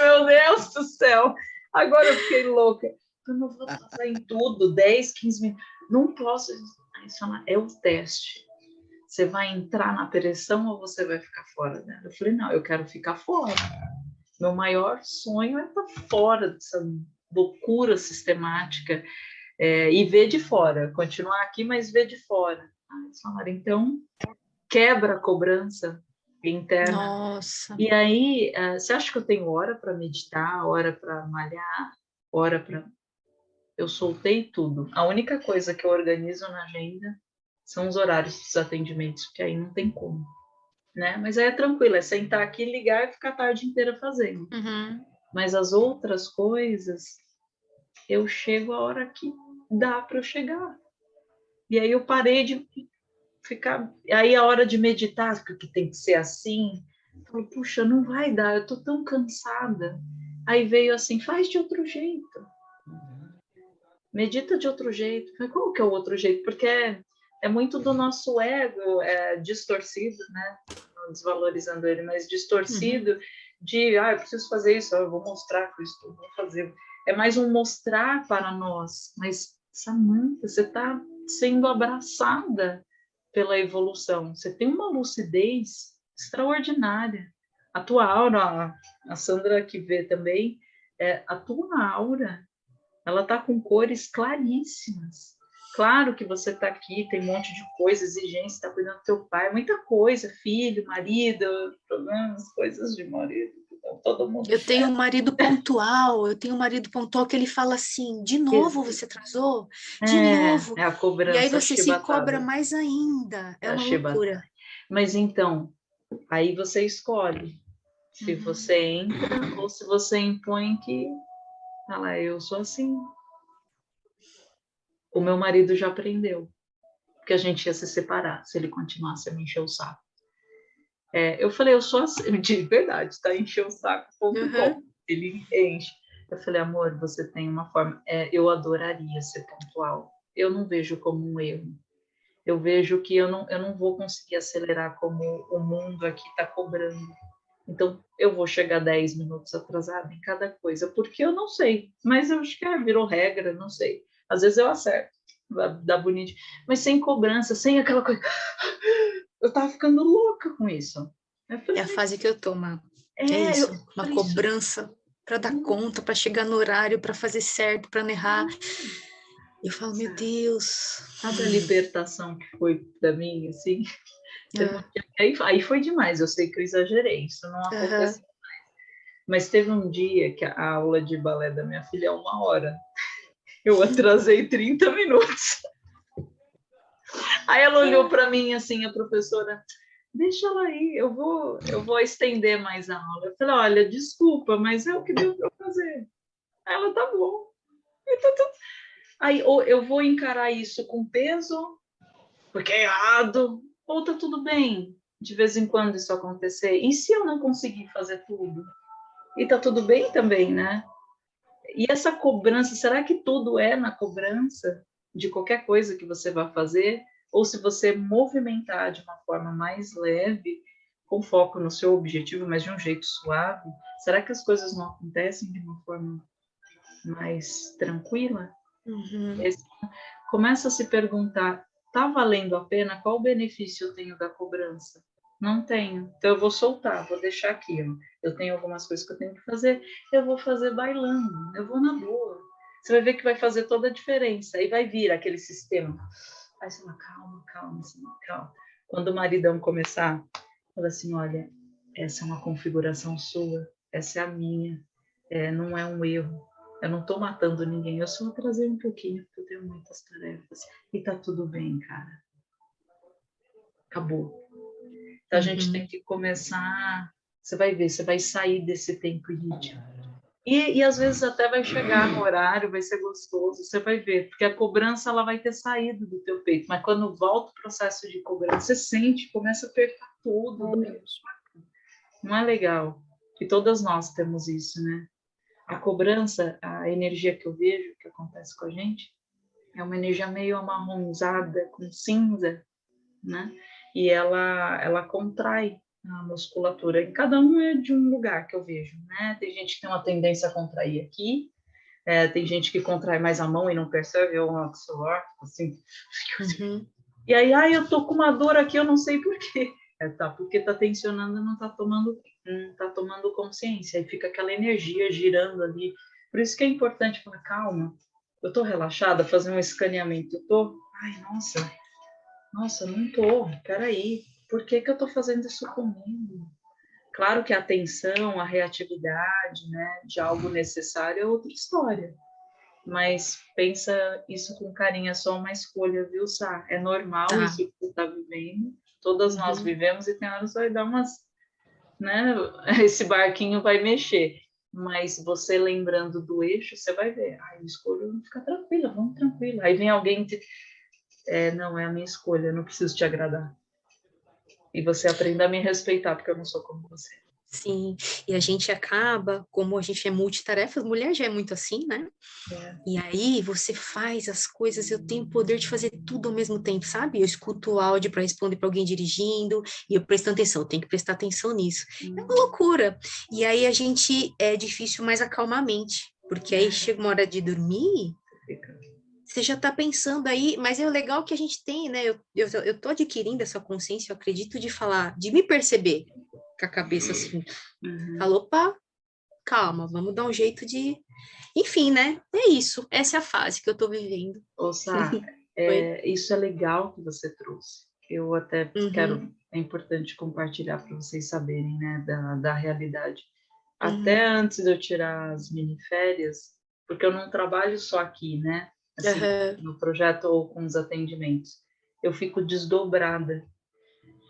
Meu Deus do céu, agora eu fiquei louca. Eu não vou passar em tudo, 10, 15 minutos. Não posso. Aí é o teste. Você vai entrar na pressão ou você vai ficar fora dela? Eu falei, não, eu quero ficar fora. Meu maior sonho é estar fora dessa loucura sistemática é, e ver de fora, continuar aqui, mas ver de fora. eles falaram, então, quebra a cobrança interna. Nossa. E aí, uh, você acha que eu tenho hora para meditar, hora para malhar, hora para. Eu soltei tudo. A única coisa que eu organizo na agenda são os horários dos atendimentos, porque aí não tem como né? Mas aí é tranquilo, é sentar aqui, ligar e ficar a tarde inteira fazendo. Uhum. Mas as outras coisas, eu chego a hora que dá para eu chegar. E aí eu parei de ficar. Aí a hora de meditar, que tem que ser assim, eu falo, puxa, não vai dar, eu tô tão cansada. Aí veio assim, faz de outro jeito. Medita de outro jeito. Mas qual que é o outro jeito? Porque é, é muito do nosso ego é, distorcido, né? desvalorizando ele, mas distorcido uhum. de, ah, eu preciso fazer isso, eu vou mostrar que eu estou, vou fazer. É mais um mostrar para nós, mas Samantha, você está sendo abraçada pela evolução, você tem uma lucidez extraordinária. A tua aura, a Sandra que vê também, é, a tua aura, ela está com cores claríssimas Claro que você está aqui, tem um monte de coisa, exigência, está cuidando do teu pai, muita coisa, filho, marido, problemas, coisas de marido. Então, todo mundo eu tenho um marido pontual, eu tenho um marido pontual que ele fala assim, de novo você atrasou? De é, novo. É a cobrança E aí você chibatada. se cobra mais ainda. É, é uma loucura. Mas então, aí você escolhe se uhum. você entra ou se você impõe que, ah eu sou assim, o meu marido já aprendeu que a gente ia se separar se ele continuasse a me encher o saco. É, eu falei, eu sou assim, [LAUGHS] de verdade, tá? Encher o saco, ponto uhum. Ele enche. Eu falei, amor, você tem uma forma. É, eu adoraria ser pontual. Eu não vejo como um erro. Eu vejo que eu não, eu não vou conseguir acelerar como o mundo aqui está cobrando. Então, eu vou chegar 10 minutos atrasada em cada coisa, porque eu não sei. Mas eu acho que é, virou regra, não sei. Às vezes eu acerto, dá bonito, mas sem cobrança, sem aquela coisa. Eu tava ficando louca com isso. Falei, é a fase que eu tô, Má. É, é isso, uma cobrança para dar conta, para chegar no horário, para fazer certo, para não errar. Eu falo, meu Deus. Sabe a libertação que foi para mim, assim? [LAUGHS] Ah. Aí, aí, foi demais, eu sei que eu exagerei, isso não aconteceu mais. Mas teve um dia que a aula de balé da minha filha é uma hora. Eu atrasei 30 minutos. Aí ela olhou para mim assim, a professora, deixa ela aí, eu vou, eu vou estender mais a aula. Eu falei, olha, desculpa, mas é o que deu para fazer. Aí ela, tá bom. Então, Aí ou eu vou encarar isso com peso, porque é errado, ou tá tudo bem de vez em quando isso acontecer. E se eu não conseguir fazer tudo? E tá tudo bem também, né? E essa cobrança, será que tudo é na cobrança de qualquer coisa que você vai fazer? Ou se você movimentar de uma forma mais leve, com foco no seu objetivo, mas de um jeito suave, será que as coisas não acontecem de uma forma mais tranquila? Uhum. Começa a se perguntar, tá valendo a pena? Qual benefício eu tenho da cobrança? Não tenho. Então eu vou soltar, vou deixar aqui. Ó. Eu tenho algumas coisas que eu tenho que fazer, eu vou fazer bailando, eu vou na boa. Você vai ver que vai fazer toda a diferença. Aí vai vir aquele sistema. Aí você fala, calma, calma, calma. Quando o maridão começar, fala assim, olha, essa é uma configuração sua, essa é a minha, é, não é um erro. Eu não estou matando ninguém, eu só atrasei um pouquinho, porque eu tenho muitas tarefas. E tá tudo bem, cara. Acabou. Então a gente uhum. tem que começar. Você vai ver, você vai sair desse tempo índio. E, e às vezes até vai chegar no horário, vai ser gostoso, você vai ver, porque a cobrança ela vai ter saído do teu peito, mas quando volta o processo de cobrança, você sente, começa a apertar tudo. Não é legal. E todas nós temos isso, né? a cobrança, a energia que eu vejo que acontece com a gente, é uma energia meio amarronzada, com cinza, né? E ela, ela contrai a musculatura. E cada um é de um lugar que eu vejo, né? Tem gente que tem uma tendência a contrair aqui, é, tem gente que contrai mais a mão e não percebe, ou um suor, assim. Uhum. E aí, ai, eu tô com uma dor aqui, eu não sei por quê. [LAUGHS] É, tá, porque tá tensionando e não tá tomando, não tá tomando consciência, aí fica aquela energia girando ali. Por isso que é importante falar, calma, eu tô relaxada, fazer um escaneamento, eu tô, ai, nossa, nossa, não tô, peraí, por que que eu tô fazendo isso comigo? Claro que a atenção, a reatividade, né, de algo necessário é outra história, mas pensa isso com carinho, é só uma escolha, viu, Sá? É normal tá. isso que você está vivendo, Todas nós uhum. vivemos e tem horas vai dar umas, né? [LAUGHS] Esse barquinho vai mexer. Mas você lembrando do eixo, você vai ver. Ah, eu escolho ficar tranquila, vamos tranquila. Aí vem alguém te... é, não é a minha escolha, eu não preciso te agradar. E você aprenda a me respeitar, porque eu não sou como você. Sim, e a gente acaba, como a gente é multitarefas, mulher já é muito assim, né? É. E aí você faz as coisas, eu tenho o poder de fazer tudo ao mesmo tempo, sabe? Eu escuto o áudio para responder para alguém dirigindo e eu presto atenção, eu tenho que prestar atenção nisso. Hum. É uma uhum. loucura. E aí a gente é difícil mais acalmar a mente, porque aí chega uma hora de dormir, você já está pensando aí, mas é o legal que a gente tem, né? Eu, eu, eu tô adquirindo essa consciência, eu acredito de falar, de me perceber com a cabeça assim. Uhum. Falou, opa, calma, vamos dar um jeito de. Enfim, né? É isso. Essa é a fase que eu estou vivendo. Sá, [LAUGHS] é, isso é legal que você trouxe. Eu até uhum. quero, é importante compartilhar para vocês saberem, né, da, da realidade. Uhum. Até antes de eu tirar as miniférias, porque eu não trabalho só aqui, né? Assim, no projeto ou com os atendimentos. Eu fico desdobrada.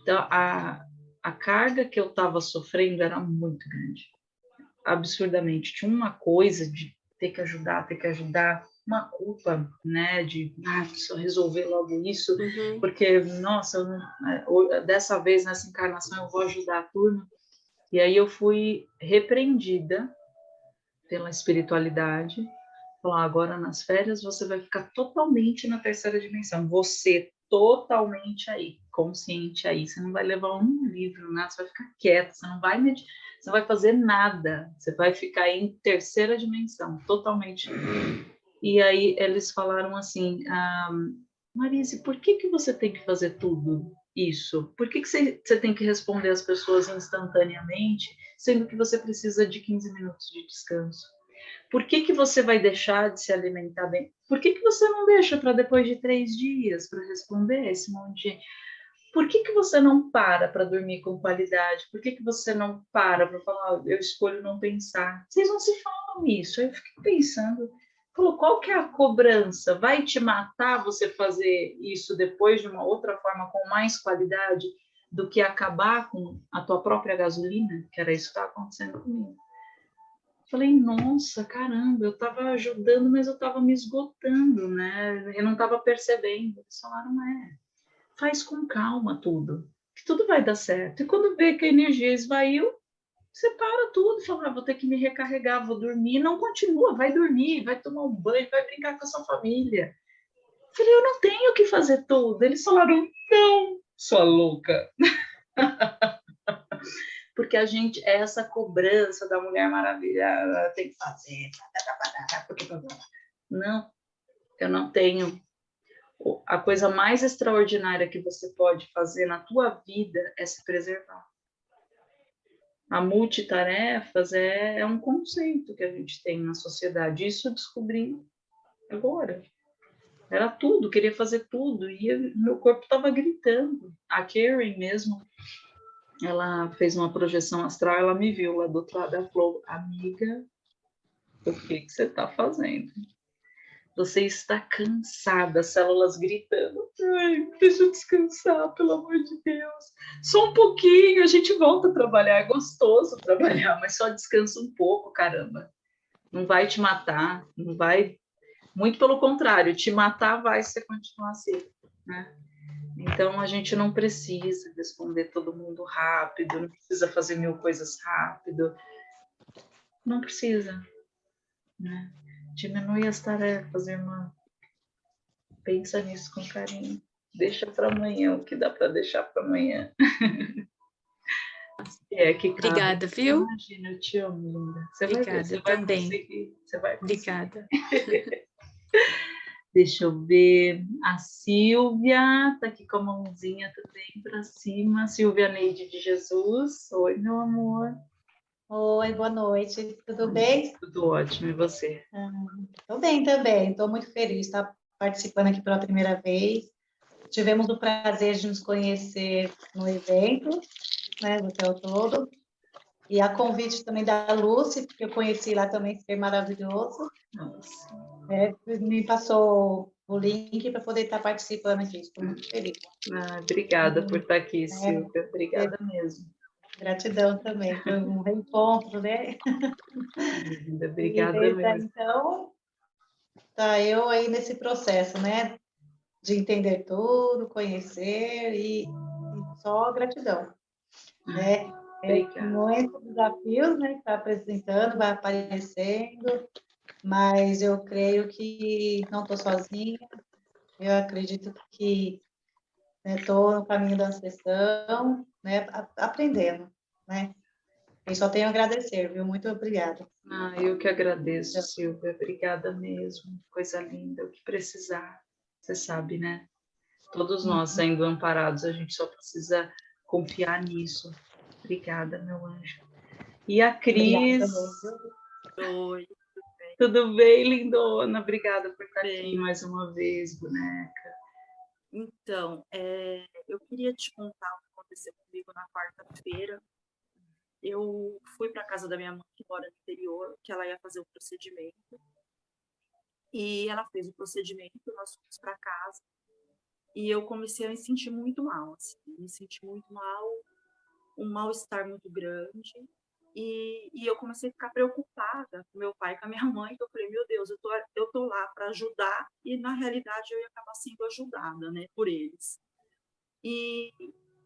Então, a, a carga que eu estava sofrendo era muito grande, absurdamente. Tinha uma coisa de ter que ajudar, ter que ajudar, uma culpa, né, de ah, preciso resolver logo isso, uhum. porque, nossa, não, dessa vez nessa encarnação eu vou ajudar a turma. E aí eu fui repreendida pela espiritualidade, falar agora nas férias você vai ficar totalmente na terceira dimensão, você totalmente aí, consciente aí. Você não vai levar um livro, né? Você vai ficar quieto, você não vai med... você não vai fazer nada. Você vai ficar em terceira dimensão, totalmente. E aí eles falaram assim, ah, Marise, por que que você tem que fazer tudo isso? Por que que você, você tem que responder as pessoas instantaneamente, sendo que você precisa de 15 minutos de descanso? Por que, que você vai deixar de se alimentar bem? Por que, que você não deixa para depois de três dias para responder esse monte de? Por que, que você não para para dormir com qualidade? Por que, que você não para para falar, eu escolho não pensar? Vocês não se falam isso. Eu fiquei pensando, falou, qual que é a cobrança? Vai te matar você fazer isso depois de uma outra forma com mais qualidade do que acabar com a tua própria gasolina? Que era isso que estava acontecendo comigo. Falei, nossa, caramba, eu estava ajudando, mas eu estava me esgotando, né? Eu não estava percebendo. Eles falaram, é, faz com calma tudo, que tudo vai dar certo. E quando vê que a energia esvaiu, você para tudo, fala, ah, vou ter que me recarregar, vou dormir. Não continua, vai dormir, vai tomar um banho, vai brincar com a sua família. Falei, eu não tenho que fazer tudo. Eles falaram, não, sua louca. [LAUGHS] porque a gente é essa cobrança da Mulher Maravilha, tem que fazer. Não, eu não tenho. A coisa mais extraordinária que você pode fazer na tua vida é se preservar. A multitarefas é, é um conceito que a gente tem na sociedade. Isso eu descobri agora. Era tudo, queria fazer tudo, e meu corpo estava gritando. A Karen mesmo, ela fez uma projeção astral, ela me viu lá do outro lado, ela falou, amiga, o que, que você está fazendo? Você está cansada, células gritando. Ai, deixa eu descansar, pelo amor de Deus. Só um pouquinho, a gente volta a trabalhar. É gostoso trabalhar, mas só descansa um pouco, caramba. Não vai te matar, não vai. Muito pelo contrário, te matar vai se você continuar assim, né? Então, a gente não precisa responder todo mundo rápido, não precisa fazer mil coisas rápido. Não precisa. Né? Diminui as tarefas, irmã. Pensa nisso com carinho. Deixa para amanhã o que dá para deixar para amanhã. [LAUGHS] é que Obrigada, viu? Imagina, eu te amo, linda. Você Obrigada, vai, você também. Vai conseguir, você vai conseguir. Obrigada. [LAUGHS] Deixa eu ver. A Silvia está aqui com a mãozinha também para cima. Silvia Neide de Jesus. Oi, meu amor. Oi, boa noite. Tudo bem? Tudo ótimo. E você? Estou ah, bem também. Estou muito feliz de estar participando aqui pela primeira vez. Tivemos o prazer de nos conhecer no evento, né, do Hotel Todo. E a convite também da Lúcia, que eu conheci lá também, foi maravilhoso. É, me passou o link para poder estar participando aqui. Estou muito feliz. Ah, obrigada por estar aqui, é. Silvia. É, obrigada mesmo. Gratidão também. Foi um reencontro, né? Obrigada mesmo. Então, tá eu aí nesse processo, né? De entender tudo, conhecer e, e só gratidão, né? Muitos desafios, né? Que está apresentando, vai aparecendo, mas eu creio que não estou sozinha. Eu acredito que estou né, no caminho da ancestral, né? Aprendendo, né? E só tenho a agradecer, viu? Muito obrigada. Ah, eu que agradeço, Silvia. Obrigada mesmo. Coisa linda. O que precisar, você sabe, né? Todos nós uhum. sendo amparados, a gente só precisa confiar nisso. Obrigada, meu anjo. E a Cris. Oi. Tudo bem, lindona? Obrigada por estar bem. aqui mais uma vez, boneca. Então, é, eu queria te contar o que aconteceu comigo na quarta-feira. Eu fui para a casa da minha mãe, que mora no interior, que ela ia fazer o procedimento. E ela fez o procedimento, nós fomos para casa. E eu comecei a me sentir muito mal, assim, me senti muito mal, um mal-estar muito grande. E, e, eu comecei a ficar preocupada com meu pai, com a minha [LAUGHS] mãe, que eu falei, meu Deus, eu tô, eu tô lá para ajudar e na realidade eu ia acabar sendo ajudada, né, por eles. E,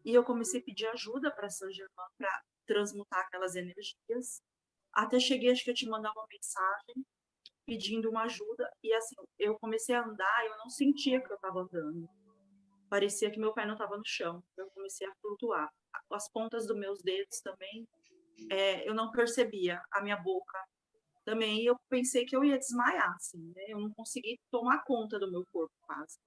e eu comecei a pedir ajuda para São Germain para transmutar aquelas energias. Até cheguei, acho que eu te mandar uma mensagem pedindo uma ajuda e assim, eu comecei a andar, eu não sentia que eu estava andando. Parecia que meu pai não estava no chão. Eu comecei a flutuar as pontas dos meus dedos também, é, eu não percebia a minha boca também, eu pensei que eu ia desmaiar, assim, né? Eu não consegui tomar conta do meu corpo quase.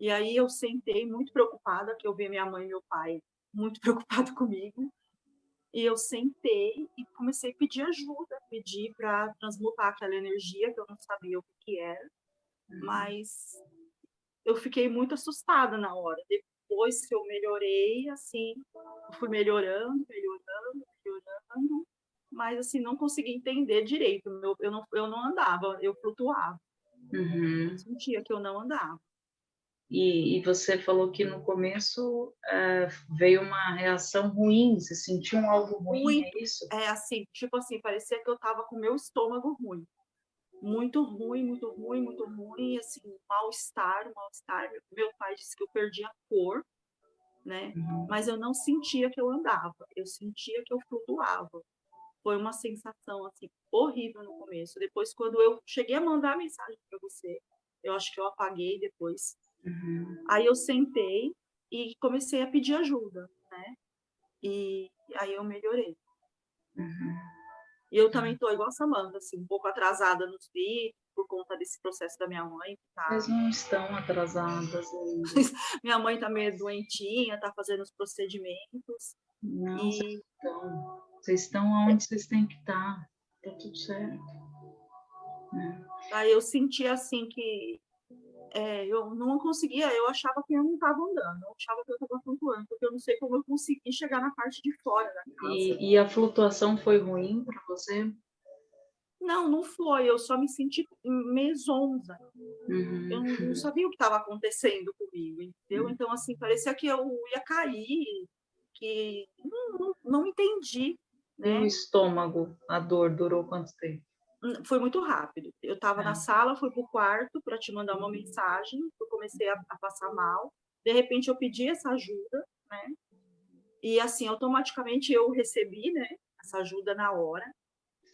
E aí eu sentei muito preocupada, que eu vi minha mãe e meu pai muito [LAUGHS] preocupados comigo. E eu sentei e comecei a pedir ajuda, pedir para transmutar aquela energia que eu não sabia o que era, uhum. mas eu fiquei muito assustada na hora. Depois que eu melhorei, assim, fui melhorando, melhorando, melhorando, mas assim não consegui entender direito. Eu, eu, não, eu não andava, eu flutuava. Uhum. Eu sentia que eu não andava. E, e, você falou que no começo uh, veio uma reação ruim, você sentiu um algo ruim, muito, é isso? É assim, tipo assim, parecia que eu estava com o meu estômago ruim. Muito ruim, muito ruim, muito ruim, assim, mal-estar, mal-estar. Meu pai disse que eu perdi a cor, né? Uhum. Mas eu não sentia que eu andava, eu sentia que eu flutuava. Foi uma sensação, assim, horrível no começo. Depois, quando eu cheguei a mandar a mensagem para você, eu acho que eu apaguei depois, Uhum. Aí eu sentei e comecei a pedir ajuda, né? E aí eu melhorei. Uhum. E eu também estou igual a Samanta, assim, um pouco atrasada nos vídeos, por conta desse processo da minha mãe. Tá... Vocês não estão atrasadas [LAUGHS] minha mãe está meio doentinha, está fazendo os procedimentos. Não, e... vocês estão. Vocês estão onde vocês têm que estar. Tá tudo certo. É. Aí eu senti assim que é, eu não conseguia, eu achava que eu não estava andando, eu achava que eu estava flutuando, porque eu não sei como eu consegui chegar na parte de fora da casa. E, e a flutuação foi ruim para você? Não, não foi, eu só me senti mesonza. Uhum. Eu não, não, sabia o que estava acontecendo comigo, entendeu? Uhum. Então, assim, parecia que eu ia cair, que não, não, não entendi. Né? E o estômago, a dor durou quanto tempo? Foi muito rápido. Eu estava na é. sala, fui para o quarto para te mandar uma mensagem, eu comecei a, a, passar mal. De repente eu pedi essa ajuda, né? E assim, automaticamente eu recebi, né, essa ajuda na hora.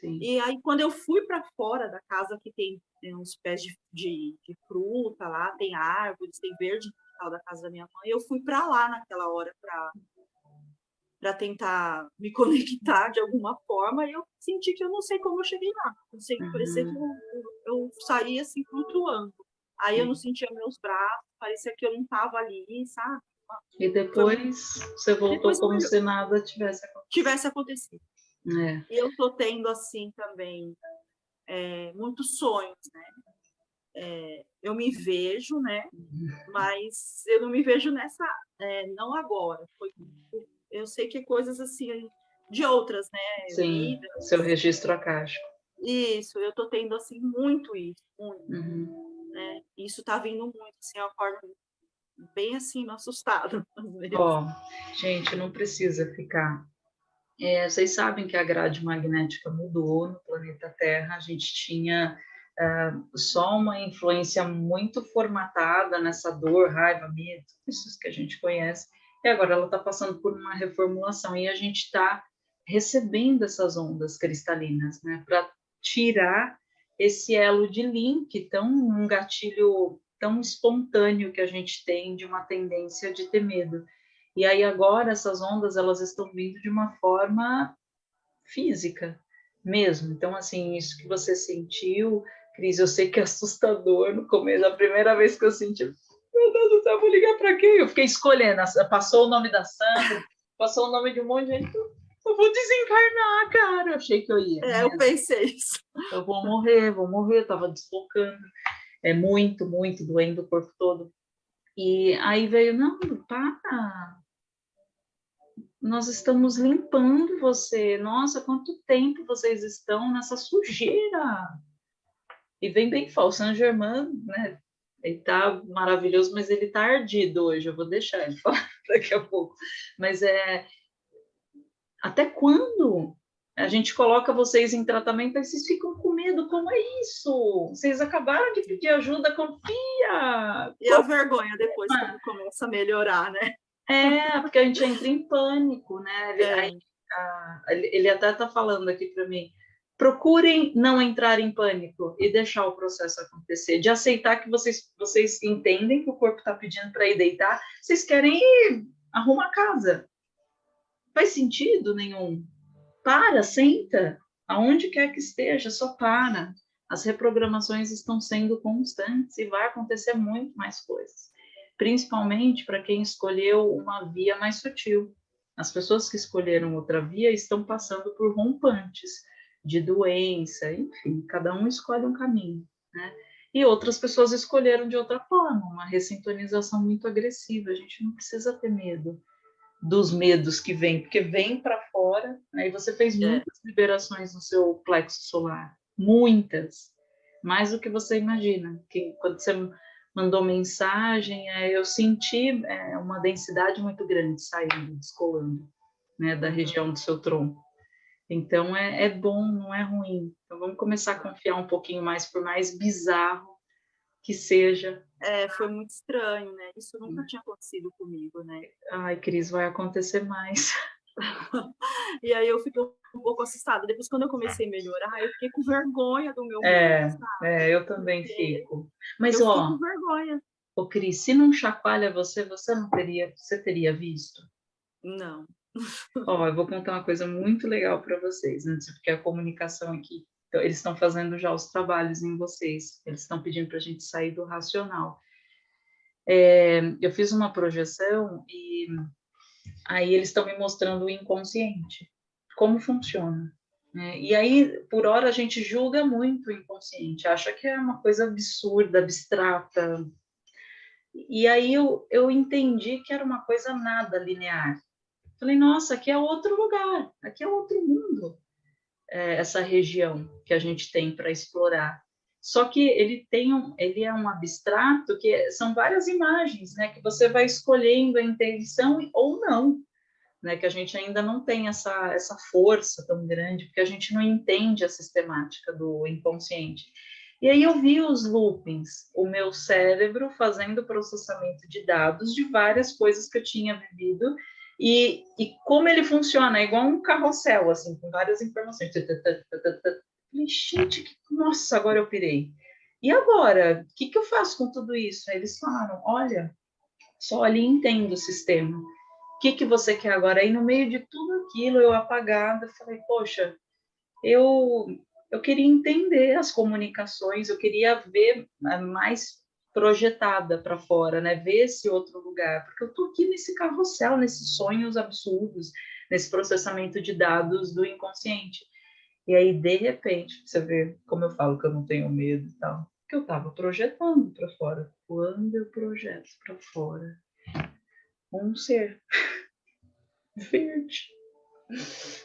Sim. E aí quando eu fui para fora da casa que tem, tem uns pés de, de, de, fruta lá, tem árvores, tem verde no quintal da casa da minha mãe, eu fui para lá naquela hora para para tentar me [LAUGHS] conectar de alguma forma, e eu senti que eu não sei como eu cheguei lá. Eu sei que parecia que eu, eu, saí assim flutuando. Aí eu não sentia meus braços, parecia que eu não estava ali, sabe? E depois Foi... você voltou depois como se nada tivesse acontecido. Tivesse acontecido. É. E eu tô tendo assim também é, muitos sonhos, né? É, eu me vejo, né? Uhum. Mas eu não me vejo nessa, é, não agora. Foi eu sei que coisas assim de outras, né? Sim, Vidas. seu registro acástico. Isso, eu tô tendo assim muito isso, muito. Uhum. Né? Isso tá vindo muito, assim, eu acordo bem assim, assustada. [LAUGHS] Ó, oh, gente, não precisa ficar. É, vocês sabem que a grade magnética mudou no planeta Terra, a gente tinha uh, só uma influência muito formatada nessa dor, raiva, medo, isso que a gente conhece, e agora ela está passando por uma reformulação e a gente está recebendo essas ondas cristalinas, né, para tirar esse elo de link, tão um gatilho tão espontâneo que a gente tem de uma tendência de ter medo. E aí agora essas ondas elas estão vindo de uma forma física mesmo. Então assim, isso que você sentiu, Cris, eu sei que é assustador no começo, a primeira vez que eu senti, meu Deus do céu, vou ligar para quem? Eu fiquei escolhendo, passou o nome da Sandra, passou o nome de um monte de gente. Eu vou desencarnar, cara. Eu achei que eu ia. É, eu pensei isso. Eu vou morrer, vou morrer. Eu tava deslocando. É muito, muito doendo o corpo todo. E aí veio, não, para. Nós estamos limpando você. Nossa, quanto tempo vocês estão nessa sujeira. E vem bem falso. Saint Germain, né? Ele tá maravilhoso, mas ele tá ardido hoje. Eu vou deixar ele [LAUGHS] falar daqui a pouco. Mas é até quando a gente coloca vocês em tratamento e vocês ficam com medo? Como é isso? Vocês acabaram de pedir ajuda, confia. E a vergonha depois quando começa a melhorar, né? É, porque a gente entra em pânico, né? Ele, é. a, ele até tá falando aqui para mim procurem não entrar em pânico e deixar o processo acontecer, de aceitar que vocês, vocês entendem que o corpo está pedindo para ir deitar, vocês querem ir arrumar a casa. Faz sentido nenhum. Para, senta, aonde quer que esteja, só para. As reprogramações estão sendo constantes e vai acontecer muito mais coisas, principalmente para quem escolheu uma via mais sutil. As pessoas que escolheram outra via estão passando por rompantes de doença, enfim, cada um escolhe um caminho, né? E outras pessoas escolheram de outra forma, uma ressintonização muito agressiva. A gente não precisa ter medo dos medos que vêm, porque vem para fora, né? E você fez é. muitas liberações no seu plexo solar, muitas, mais do que você imagina. Que quando você mandou mensagem, é, eu senti é, uma densidade muito grande saindo, descolando, né, da uhum. região do seu tronco. Então é, é bom, não é ruim. Então vamos começar a confiar um pouquinho mais, por mais bizarro que seja. É, foi muito estranho, né? Isso nunca tinha acontecido comigo, né? Ai, Cris, vai acontecer mais. [LAUGHS] e aí eu fiquei um pouco assustada. Depois, quando eu comecei a melhorar, eu fiquei com vergonha do meu É, é eu também fico. Mas, eu ó, com vergonha. Ô, Cris, se não chacoalha você, você não teria, você teria visto? Não. [LAUGHS] Ó, eu vou contar uma coisa muito legal para vocês, né? porque a comunicação aqui, então, eles estão fazendo já os trabalhos em vocês, eles estão pedindo para a gente sair do racional. É, eu fiz uma projeção e aí eles estão me mostrando o inconsciente, como funciona. Né? E aí, por hora, a gente julga muito o inconsciente, acha que é uma coisa absurda, abstrata. E aí eu, eu entendi que era uma coisa nada linear. Falei, nossa, aqui é outro lugar, aqui é outro mundo, é, essa região que a gente tem para explorar. Só que ele tem um, ele é um abstrato que são várias imagens, né, que você vai escolhendo a intenção ou não, né, que a gente ainda não tem essa essa força tão grande, porque a gente não entende a sistemática do inconsciente. E aí eu vi os loopings, o meu cérebro fazendo processamento de dados de várias coisas que eu tinha vivido e, e como ele funciona, é igual um carrossel, assim, com várias informações. Falei, gente, que... nossa, agora eu pirei. E agora, o que, que eu faço com tudo isso? Aí eles falaram, olha, só olha e entenda o sistema. O que, que você quer agora? Aí, no meio de tudo aquilo, eu apagada, falei, poxa, eu, eu queria entender as comunicações, eu queria ver mais projetada para fora, né? Ver esse outro lugar, porque eu tô aqui nesse carrossel, nesses sonhos absurdos, nesse processamento de dados do inconsciente. E aí, de repente, você vê como eu falo que eu não tenho medo e tal, que eu estava projetando para fora. Quando eu projeto para fora um ser [LAUGHS] verde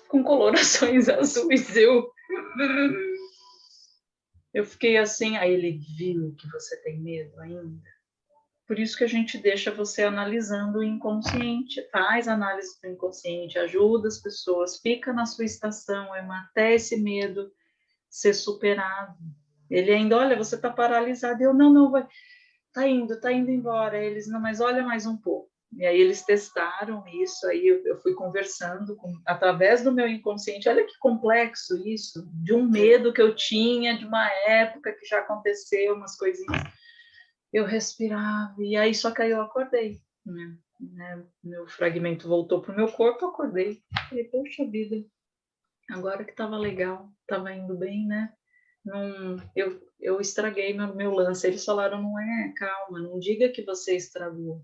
com colorações [LAUGHS] azuis, eu eu fiquei assim, aí ele viu que você tem medo ainda. Por isso que a gente deixa você analisando o inconsciente, faz análise do inconsciente, ajuda as pessoas, fica na sua estação, até esse medo ser superado. Ele ainda, olha, você está paralisado. Eu, não, não, vai, tá indo, tá indo embora. Eles, não, mas olha mais um pouco. E aí eles testaram isso, aí eu, fui conversando com, através do meu inconsciente. Olha que complexo isso, de um medo que eu tinha de uma época que já aconteceu, umas coisinhas. Eu respirava, e aí só que aí eu acordei, né? né? Meu fragmento voltou para o meu corpo, eu acordei. Falei, poxa vida, agora que estava legal, estava indo bem, né? Não, eu, eu estraguei meu, meu lance. Eles falaram, não é, calma, não diga que você estragou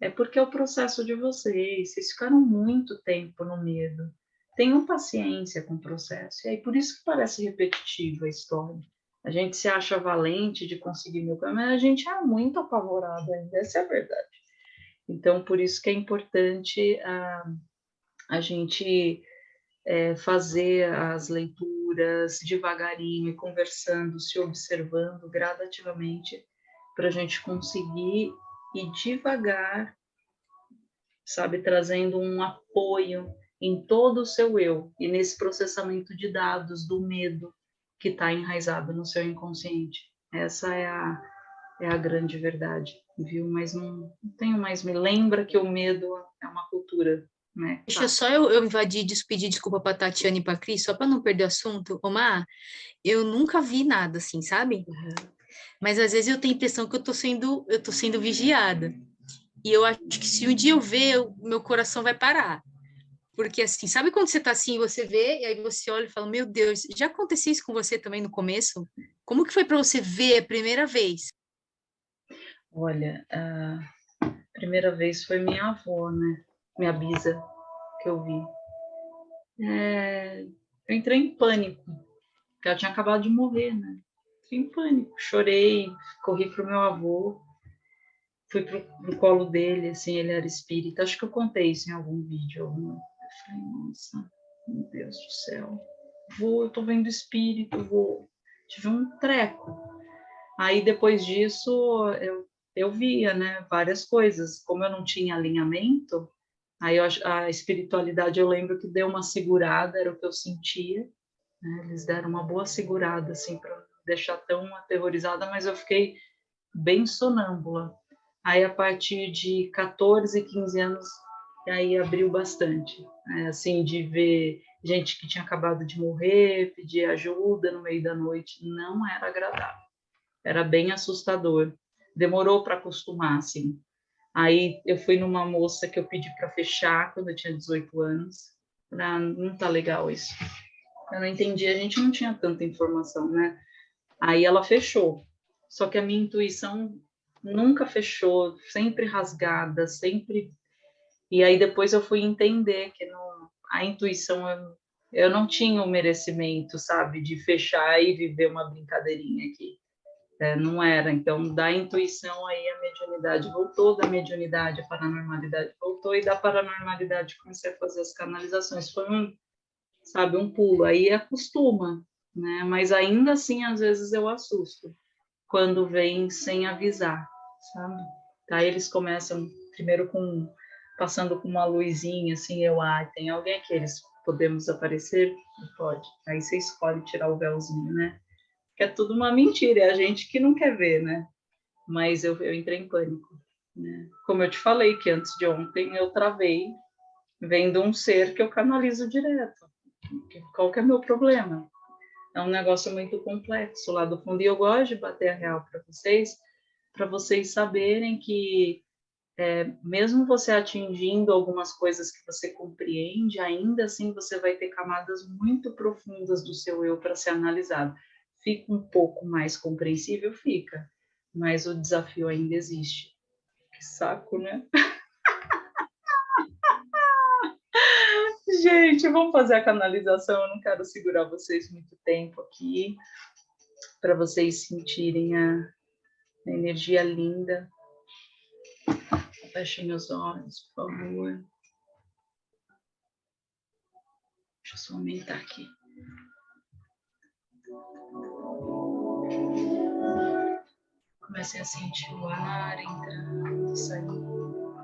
é porque é o processo de vocês, vocês ficaram muito tempo no medo. Tenham paciência com o processo. E aí, por isso que parece repetitiva a história. A gente se acha valente de conseguir mil mas a gente é muito apavorado ainda, essa é a verdade. Então, por isso que é importante a, ah, a gente é, fazer as leituras devagarinho, conversando, se observando gradativamente, para a gente conseguir e devagar, sabe, trazendo um apoio em todo o seu eu e nesse processamento de dados do medo que está enraizado no seu inconsciente. Essa é a, é a grande verdade, viu? Mas não, não tenho mais, me lembra que o medo é uma cultura né? Deixa só eu, eu invadir, pedir desculpa para Tatiana e para Cris, só para não perder o assunto. Omar, eu nunca vi nada assim, sabe? Uhum. Mas às vezes eu tenho a impressão que eu estou sendo, eu tô sendo vigiada. E eu acho que se um dia eu ver, o meu coração vai parar. Porque assim, sabe quando você está assim, você vê, e aí você olha e fala, meu Deus, já aconteceu isso com você também no começo? Como que foi para você ver a primeira vez? Olha, a primeira vez foi minha avó, né? Minha bisa, que eu vi. É, eu entrei em pânico, porque ela tinha acabado de morrer, né? Entrei em pânico, chorei, corri pro meu avô, fui pro, colo dele, assim, ele era espírita. Acho que eu contei isso em algum vídeo. Alguma. Eu falei, nossa, meu Deus do céu. Vou, eu tô vendo espírito, vou. Tive um treco. Aí depois disso eu, eu via, né, várias coisas. Como eu não tinha alinhamento, aí eu, a espiritualidade eu lembro que deu uma segurada, era o que eu sentia. Né? Eles deram uma boa segurada assim para deixar tão aterrorizada, mas eu fiquei bem sonâmbula. Aí, a partir de 14, 15 anos, aí abriu bastante. Né? Assim, de ver gente que tinha acabado de morrer, pedir ajuda no meio da noite, não era agradável. Era bem assustador. Demorou para acostumar, assim. Aí eu fui numa moça que eu pedi para fechar quando eu tinha 18 anos. Ah, não tá legal isso. Eu não entendi, a gente não tinha tanta informação, né? Aí ela fechou. Só que a minha intuição nunca fechou, sempre rasgada, sempre. E aí depois eu fui entender que não, a intuição eu, eu não tinha o merecimento, sabe, de fechar e viver uma brincadeirinha aqui. É, não era. Então, da intuição aí a mediunidade voltou, da mediunidade a paranormalidade voltou, e da paranormalidade comecei a fazer as canalizações. Foi um, sabe, um pulo. Aí acostuma, né? Mas ainda assim, às vezes eu assusto quando vem sem avisar sabe? Aí eles começam primeiro com passando com uma luzinha assim, eu, ah, tem alguém aqui, eles podemos aparecer? Pode. Aí você escolhe tirar o véuzinho, né? Que é tudo uma mentira, é a gente que não quer ver, né? Mas eu, eu entrei em pânico, né? Como eu te falei que antes de ontem eu travei vendo um ser que eu canalizo direto. Qual que é meu problema? É um negócio muito complexo lá do fundo e eu gosto de bater a real para vocês, para vocês saberem que é, mesmo você atingindo algumas coisas que você compreende, ainda assim você vai ter camadas muito profundas do seu eu para ser analisado. Fica um pouco mais compreensível? Fica, mas o desafio ainda existe. Que saco, né? [LAUGHS] Gente, vamos fazer a canalização. Eu não quero segurar vocês muito tempo aqui, para vocês sentirem a, uma energia linda. Fechem os olhos, por favor. Deixa eu só aumentar aqui. Comecem a sentir o ar entrando saindo.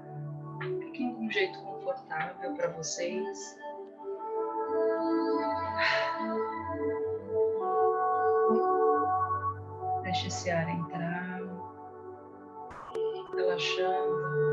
Fiquem de um jeito confortável para vocês. Deixe esse ar entrar relaxando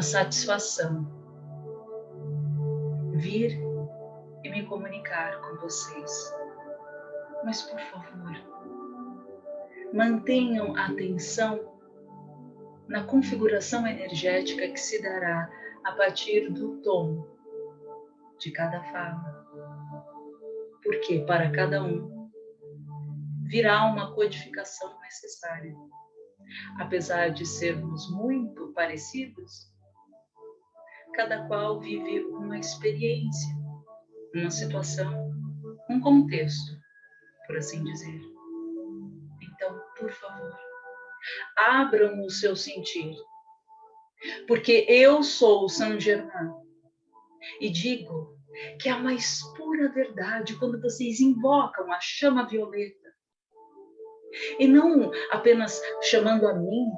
uma satisfação vir e me comunicar com vocês. Mas, por favor, mantenham a atenção na configuração energética que se dará a partir do tom de cada fala. Porque para cada um virá uma codificação necessária. Apesar de sermos muito parecidos, cada qual vive uma experiência, uma situação, um contexto, por assim dizer. Então, por favor, abram o seu sentir Porque eu sou Saint Germain e digo que é a mais pura verdade quando vocês invocam a chama violeta. E não apenas chamando a mim,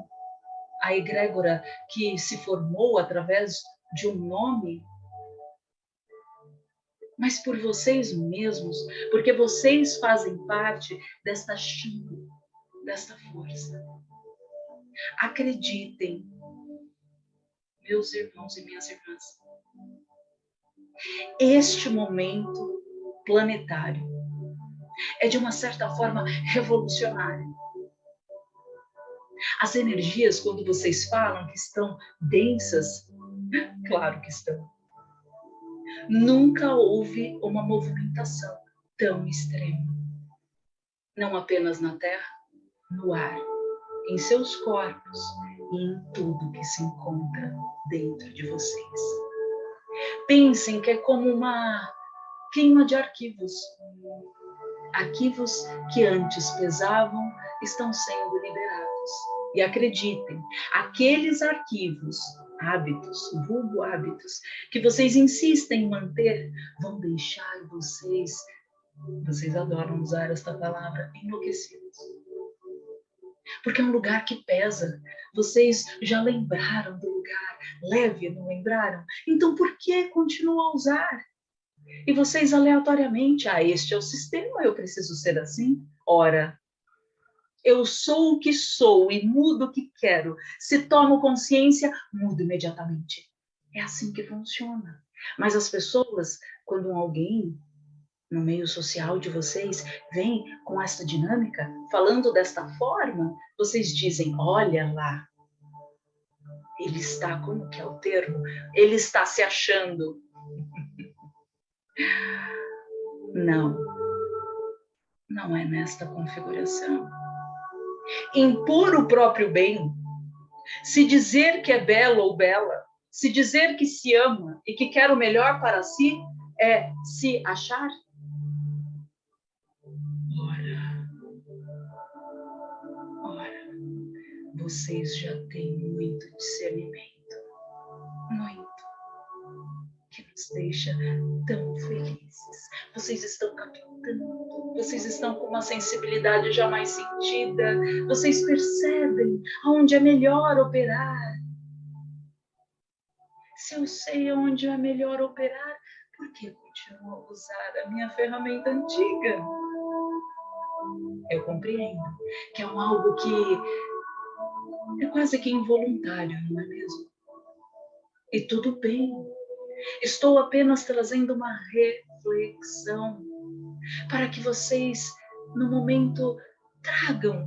a egrégora que se formou através de um nome, mas por vocês mesmos, porque vocês fazem parte desta chama, desta força. Acreditem, meus irmãos e minhas irmãs, este momento planetário é de uma certa forma revolucionário. As energias, quando vocês falam que estão densas, claro que estão. Nunca houve uma movimentação tão extrema. Não apenas na Terra, no ar, em seus corpos e em tudo que se encontra dentro de vocês. Pensem que é como uma queima de arquivos. Arquivos que antes pesavam estão sendo liberados. E acreditem, aqueles arquivos, hábitos, vulgo hábitos, que vocês insistem em manter, vão deixar vocês, vocês adoram usar esta palavra, enlouquecidos. Porque é um lugar que pesa. Vocês já lembraram do lugar leve, não lembraram? Então por que continuam a usar? E vocês aleatoriamente, ah, este é o sistema, eu preciso ser assim? Ora, eu sou o que sou e mudo o que quero. Se tomo consciência, mudo imediatamente. É assim que funciona. Mas as pessoas, quando alguém no meio social de vocês vem com essa dinâmica, falando desta forma, vocês dizem: olha lá, ele está, como que é o termo? Ele está se achando. [LAUGHS] Não, não é nesta configuração impor o próprio bem, se dizer que é belo ou bela, se dizer que se ama e que quer o melhor para si, é se achar? Ora, ora, vocês já têm muito discernimento, muito nos deixa tão felizes. Vocês estão captando, vocês estão com uma sensibilidade jamais sentida, vocês percebem aonde é melhor operar. Se eu sei aonde é melhor operar, por que continuo a usar a minha ferramenta antiga? Eu compreendo que é um algo que é quase que involuntário, não é mesmo? E tudo bem, Estou apenas trazendo uma reflexão para que vocês, no momento, tragam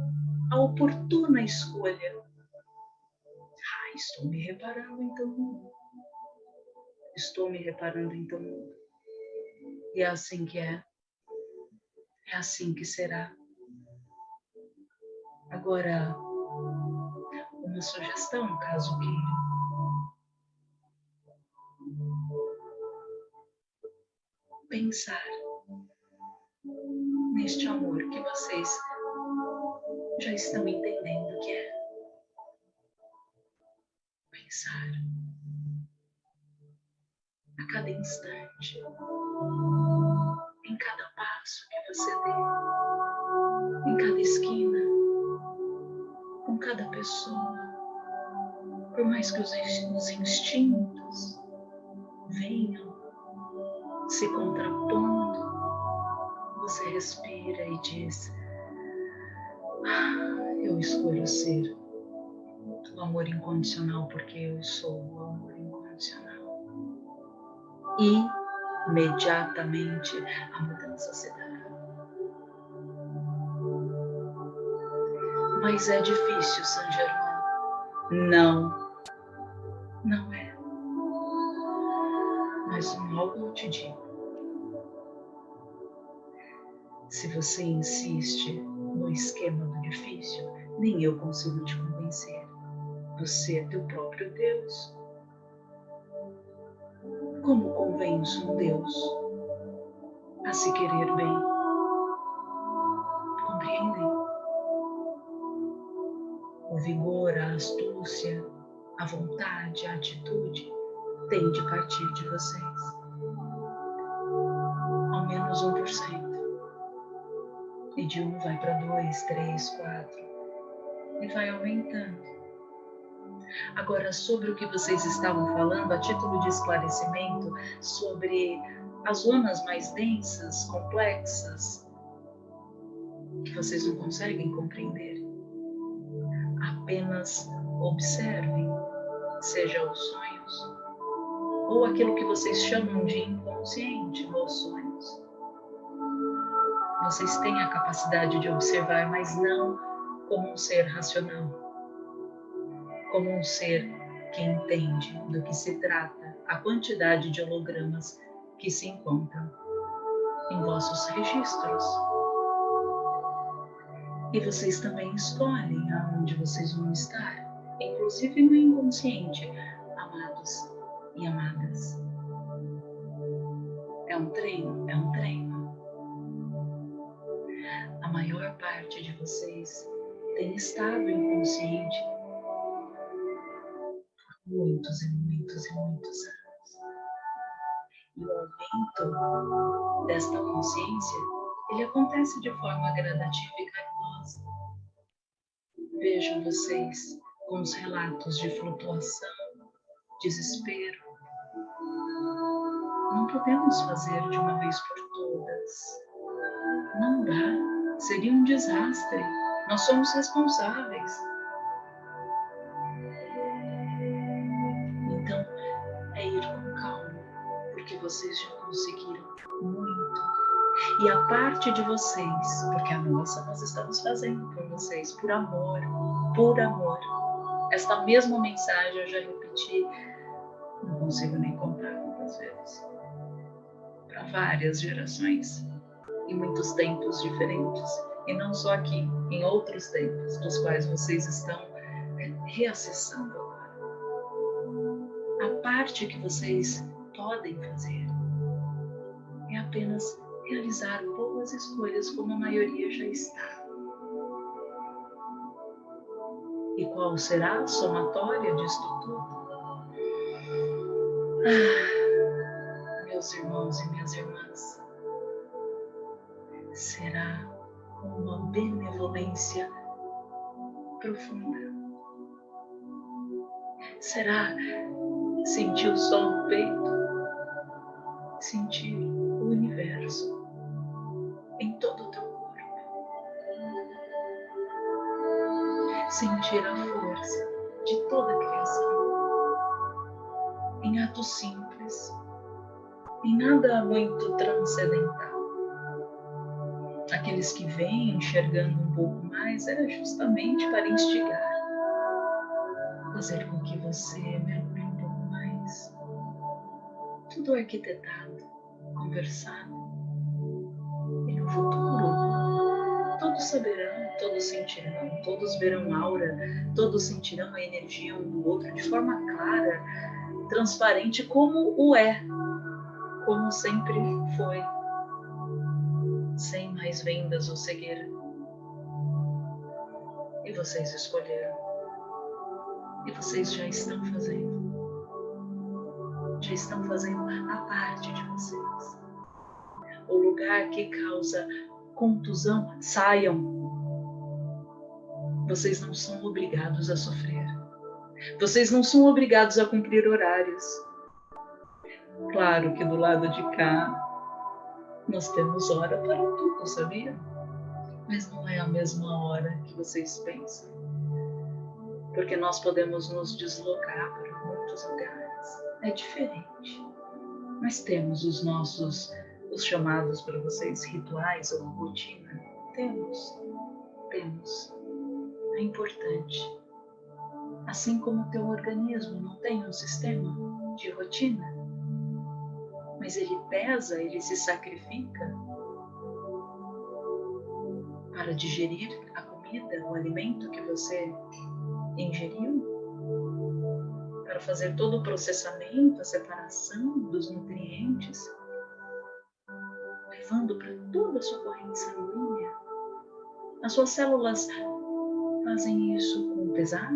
a oportuna escolha. Ah, estou me reparando então. Estou me reparando então. E é assim que é. É assim que será. Agora, uma sugestão, caso queira. Pensar neste amor que vocês já estão entendendo que é. Pensar a cada instante, em cada passo que você dê, em cada esquina, com cada pessoa, por mais que os instintos venham se contrapondo, você respira e diz: ah, Eu escolho ser o amor incondicional porque eu sou o amor incondicional. E imediatamente a mudança se dará. Mas é difícil, San Germain. Não, não é. Mas algo eu te digo. Se você insiste no esquema do difícil, nem eu consigo te convencer. Você é teu próprio Deus. Como convenço um Deus a se querer bem? Compreendem? O vigor, a astúcia, a vontade, a atitude tem de partir de vocês. Ao menos 1%. E de um vai para dois, três, quatro. E vai aumentando. Agora, sobre o que vocês estavam falando, a título de esclarecimento, sobre as zonas mais densas, complexas, que vocês não conseguem compreender. Apenas observem, seja os sonhos, ou aquilo que vocês chamam de inconsciente sonhos. Vocês têm a capacidade de observar, mas não como um ser racional, como um ser que entende do que se trata a quantidade de hologramas que se encontram em vossos registros. E vocês também escolhem aonde vocês vão estar, inclusive no inconsciente, amados e amadas. É um treino, é um treino. A maior parte de vocês tem estado inconsciente por muitos e muitos e muitos anos e o aumento desta consciência, ele acontece de forma gradativa e carinhosa. Vejam vocês com os relatos de flutuação, desespero. Não podemos fazer de uma vez por todas. Não dá. Seria um desastre. Nós somos responsáveis. vocês já conseguiram muito. E a parte de vocês, porque a nossa nós estamos fazendo por vocês, por amor, por amor. Esta mesma mensagem eu já repeti, não consigo nem contar quantas vezes, para várias gerações, em muitos tempos diferentes, e não só aqui, em outros tempos, dos quais vocês estão reacessando agora. A parte que vocês podem fazer é apenas realizar boas escolhas como a maioria já está. E qual será a somatória disto tudo? Ah, meus irmãos e minhas irmãs, será uma benevolência profunda. Será sentir o sol no peito? sentir o universo em todo o teu corpo. Sentir a força de toda a criação em atos simples, em nada muito transcendental. Aqueles que vêm enxergando um pouco mais é justamente para instigar, fazer com que você mergulhe um pouco mais. Tudo arquitetado conversar. E no futuro, todos saberão, todos sentirão, todos verão aura, todos sentirão a energia um do outro de forma clara, transparente, como o é, como sempre foi, sem mais vendas ou cegueira. E vocês escolheram. E vocês já estão fazendo já estão fazendo a parte de vocês. O lugar que causa contusão, saiam. Vocês não são obrigados a sofrer. Vocês não são obrigados a cumprir horários. Claro que do lado de cá nós temos hora para tudo, sabia? Mas não é a mesma hora que vocês pensam. Porque nós podemos nos deslocar para muitos lugares é diferente. Nós temos os nossos, os chamados para vocês, rituais ou rotina. Temos, temos. É importante. Assim como o teu organismo não tem um sistema de rotina, mas ele pesa, ele se sacrifica para digerir a comida, o alimento que você ingeriu para fazer todo o processamento, a separação dos nutrientes, levando para toda a sua corrente sanguínea. As suas células fazem isso com pesar,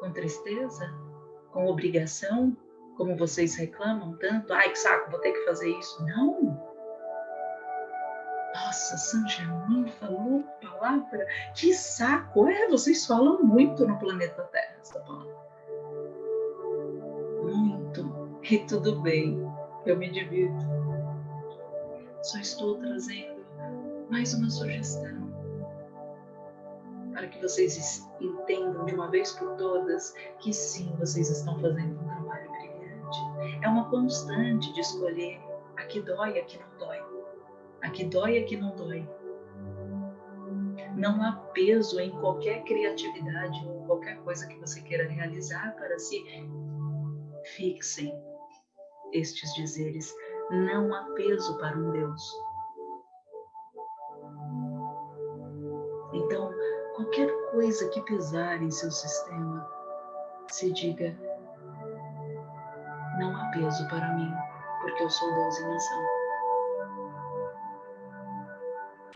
com tristeza, com obrigação, como vocês reclamam tanto. Ai, que saco, vou ter que fazer isso. Não. Nossa, São Germain falou palavra. Que saco. É, vocês falam muito no planeta Terra essa palavra. Muito. E tudo bem. Eu me divirto. Só estou trazendo mais uma sugestão para que vocês entendam de uma vez por todas que sim, vocês estão fazendo um. É uma constante de escolher a que dói, a que não dói. A que dói, a que não dói. Não há peso em qualquer criatividade, qualquer coisa que você queira realizar para si. Fixem estes dizeres. Não há peso para um Deus. Então, qualquer coisa que pesar em seu sistema, se diga: não há peso para mim, porque eu sou Deus em ação.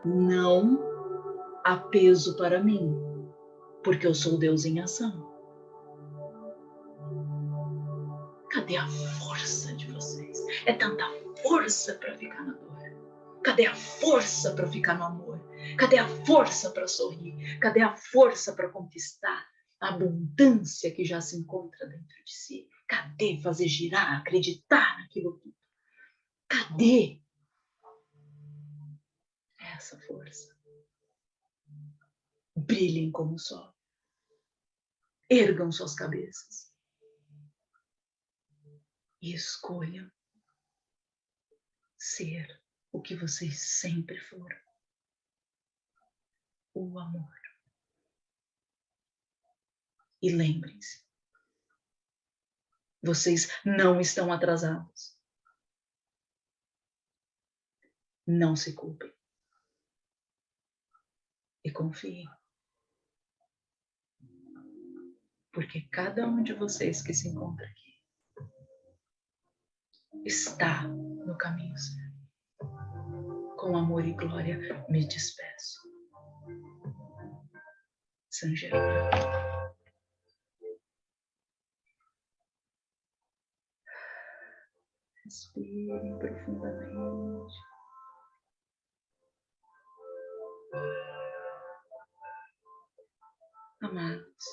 Não há peso para mim, porque eu sou Deus em ação. Cadê a força de vocês? É tanta força para ficar na dor. Cadê a força para ficar no amor? Cadê a força para sorrir? Cadê a força para conquistar a abundância que já se encontra dentro de si? Cadê fazer girar, acreditar naquilo tudo? Cadê essa força? Brilhem como o sol. Ergam suas cabeças. E escolham ser o que vocês sempre foram o amor. E lembrem-se, vocês não estão atrasados. Não se culpem. E confiem. Porque cada um de vocês que se encontra aqui está no caminho certo. Com amor e glória, me despeço. Germano. Respirem profundamente. Amados,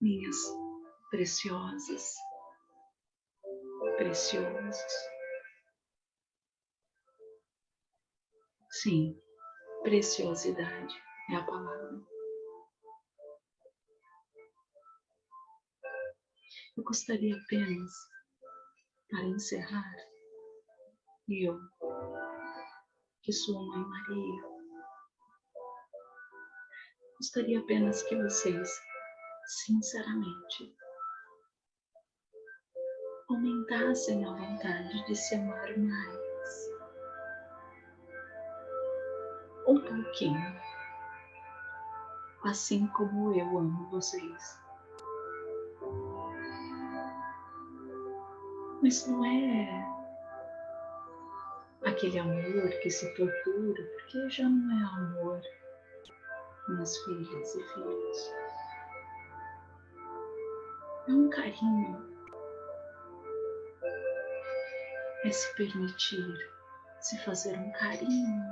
minhas preciosas, preciosos. Sim, Preciosidade é a palavra. Eu gostaria apenas, para encerrar, eu, que sou Mãe Maria, gostaria apenas que vocês, sinceramente, aumentassem a vontade de se amar mais. um pouquinho, assim como eu amo vocês. Mas não é aquele amor que se tortura, porque já não é amor, minhas filhas e filhos. É um carinho. É se permitir, se fazer um carinho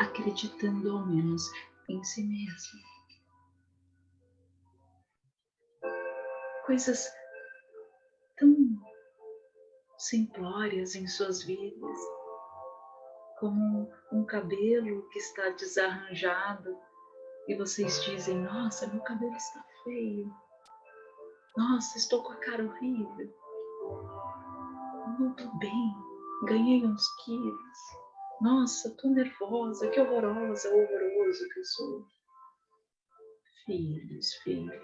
acreditando ao menos em si mesmo. Coisas simplórias em suas vidas, como um cabelo que está desarranjado e vocês dizem: Nossa, meu cabelo está feio. Nossa, estou com a cara horrível. Não estou bem, ganhei uns quilos. Nossa, tô nervosa, que horrorosa, horroroso que eu sou. Filhos, filhas,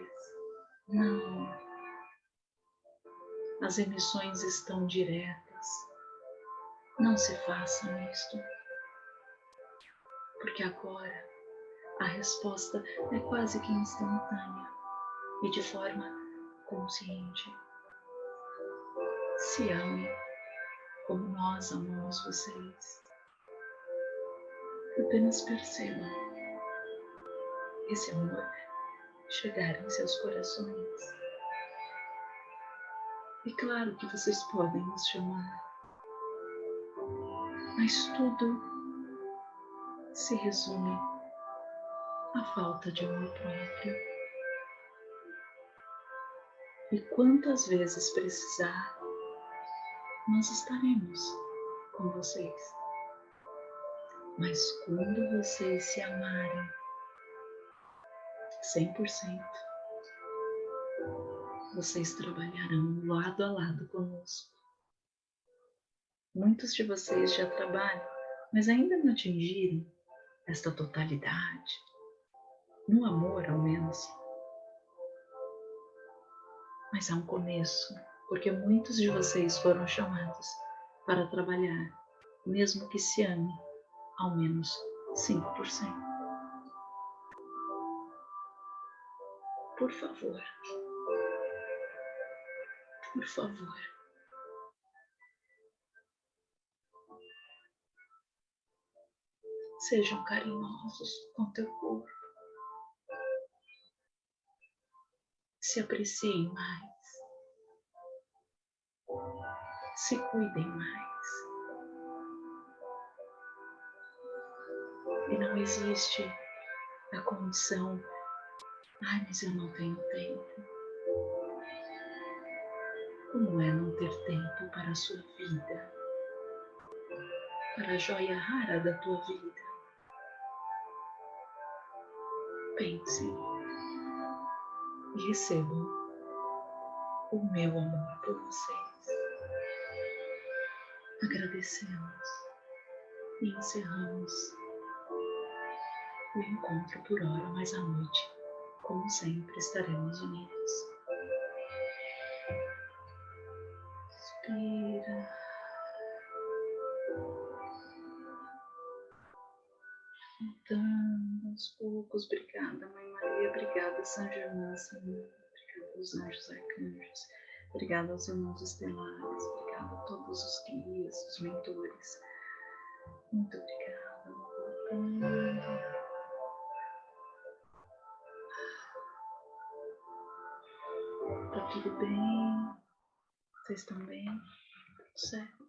não. As emissões estão diretas. Não se façam isto. Porque agora a resposta é quase que instantânea e de forma consciente. Se amem como nós amamos vocês. Apenas percebam esse amor chegar em seus corações. E claro que vocês podem nos chamar, mas tudo se resume à falta de amor próprio. E quantas vezes precisar, nós estaremos com vocês. Mas quando vocês se amarem 100%, vocês trabalharão lado a lado conosco. Muitos de vocês já trabalham, mas ainda não atingiram esta totalidade. No amor, ao menos. Mas é um começo, porque muitos de vocês foram chamados para trabalhar, mesmo que se ame ao menos 5%. Por favor. Por favor. Sejam carinhosos com teu corpo. Se apreciem mais. Se cuidem mais. E não existe a condição, ai, mas eu não tenho tempo. Como é não ter tempo para a sua vida? Para a joia rara da tua vida? Pense e recebam o meu amor por vocês. Agradecemos e encerramos o encontro por hora, mas à noite, como sempre, estaremos unidos. Poucos. Obrigada, Mãe Maria. Obrigada, São Germão, Senhor. Obrigada aos anjos arcanjos. Obrigada aos irmãos estelares. Obrigada a todos os guias, os mentores. Muito obrigada. Tá tudo bem? Vocês estão bem? Tudo certo?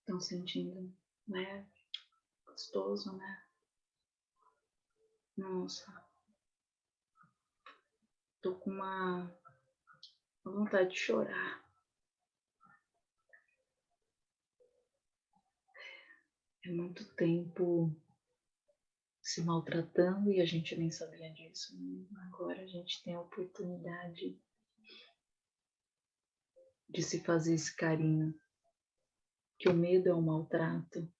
Estão sentindo, né? Gostoso, né? Nossa. Tô com uma, vontade de chorar. É muito tempo se maltratando e a gente nem sabia disso. Agora a gente tem a oportunidade de se fazer esse carinho. Que o medo é um maltrato,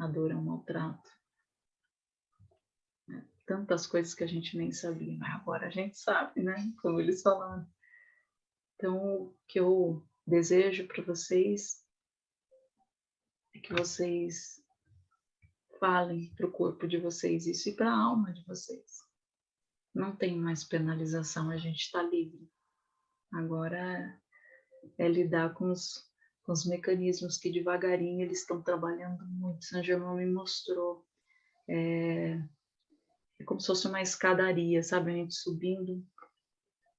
a dor é um maltrato. É, tantas coisas que a gente nem sabia, mas agora a gente sabe, né? Como eles falaram. Então, o que eu desejo para vocês é que vocês falem para o corpo de vocês isso e para a alma de vocês. Não tem mais penalização, a gente está livre. Agora é lidar com os, os mecanismos que devagarinho eles estão trabalhando muito. São Germão me mostrou. É, é como se fosse uma escadaria, sabe? A gente subindo.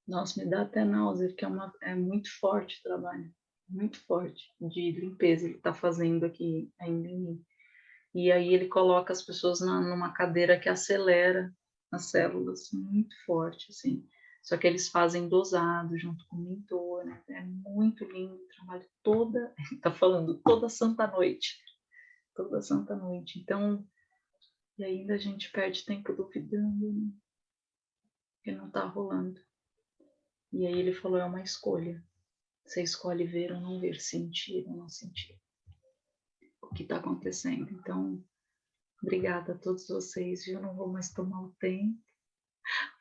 Nossa, me dá até náusea, porque é, uma, é muito forte o trabalho. Muito forte de limpeza ele está fazendo aqui ainda em mim. E aí ele coloca as pessoas na, numa cadeira que acelera as células muito forte, assim. Só que eles fazem dosado junto com o mentor, né? É muito lindo trabalho toda, [LAUGHS] tá falando toda santa noite. Toda santa noite. Então, e ainda a gente perde tempo duvidando, né? Que não tá rolando. E aí ele falou, é uma escolha. Você escolhe ver ou não ver, sentir ou não sentir o que está acontecendo. Então, obrigada a todos vocês, viu? Não vou mais tomar o tempo.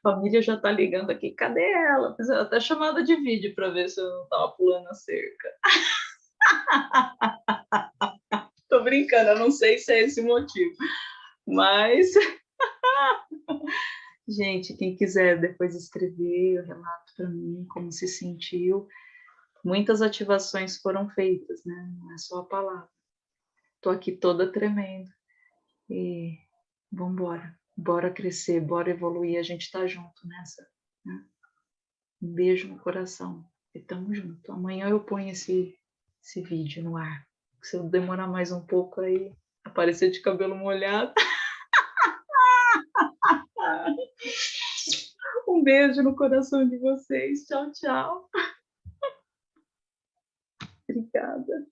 A família já está ligando aqui, cadê ela? Fiz até chamada de vídeo para ver se eu não estava pulando a cerca. [LAUGHS] Tô brincando, eu não sei se é esse motivo, mas [LAUGHS] gente, quem quiser depois escrever o relato para mim, como se sentiu. Muitas ativações foram feitas, né? Não é só a palavra tô aqui toda tremendo. E vamos embora, bora crescer, bora evoluir, a gente tá junto nessa. Né? Um beijo no coração e tamo junto. Amanhã eu ponho esse, esse vídeo no ar. Se eu demorar mais um pouco aí, aparecer de cabelo molhado. [LAUGHS] Um beijo no coração de vocês. Tchau, tchau. Obrigada.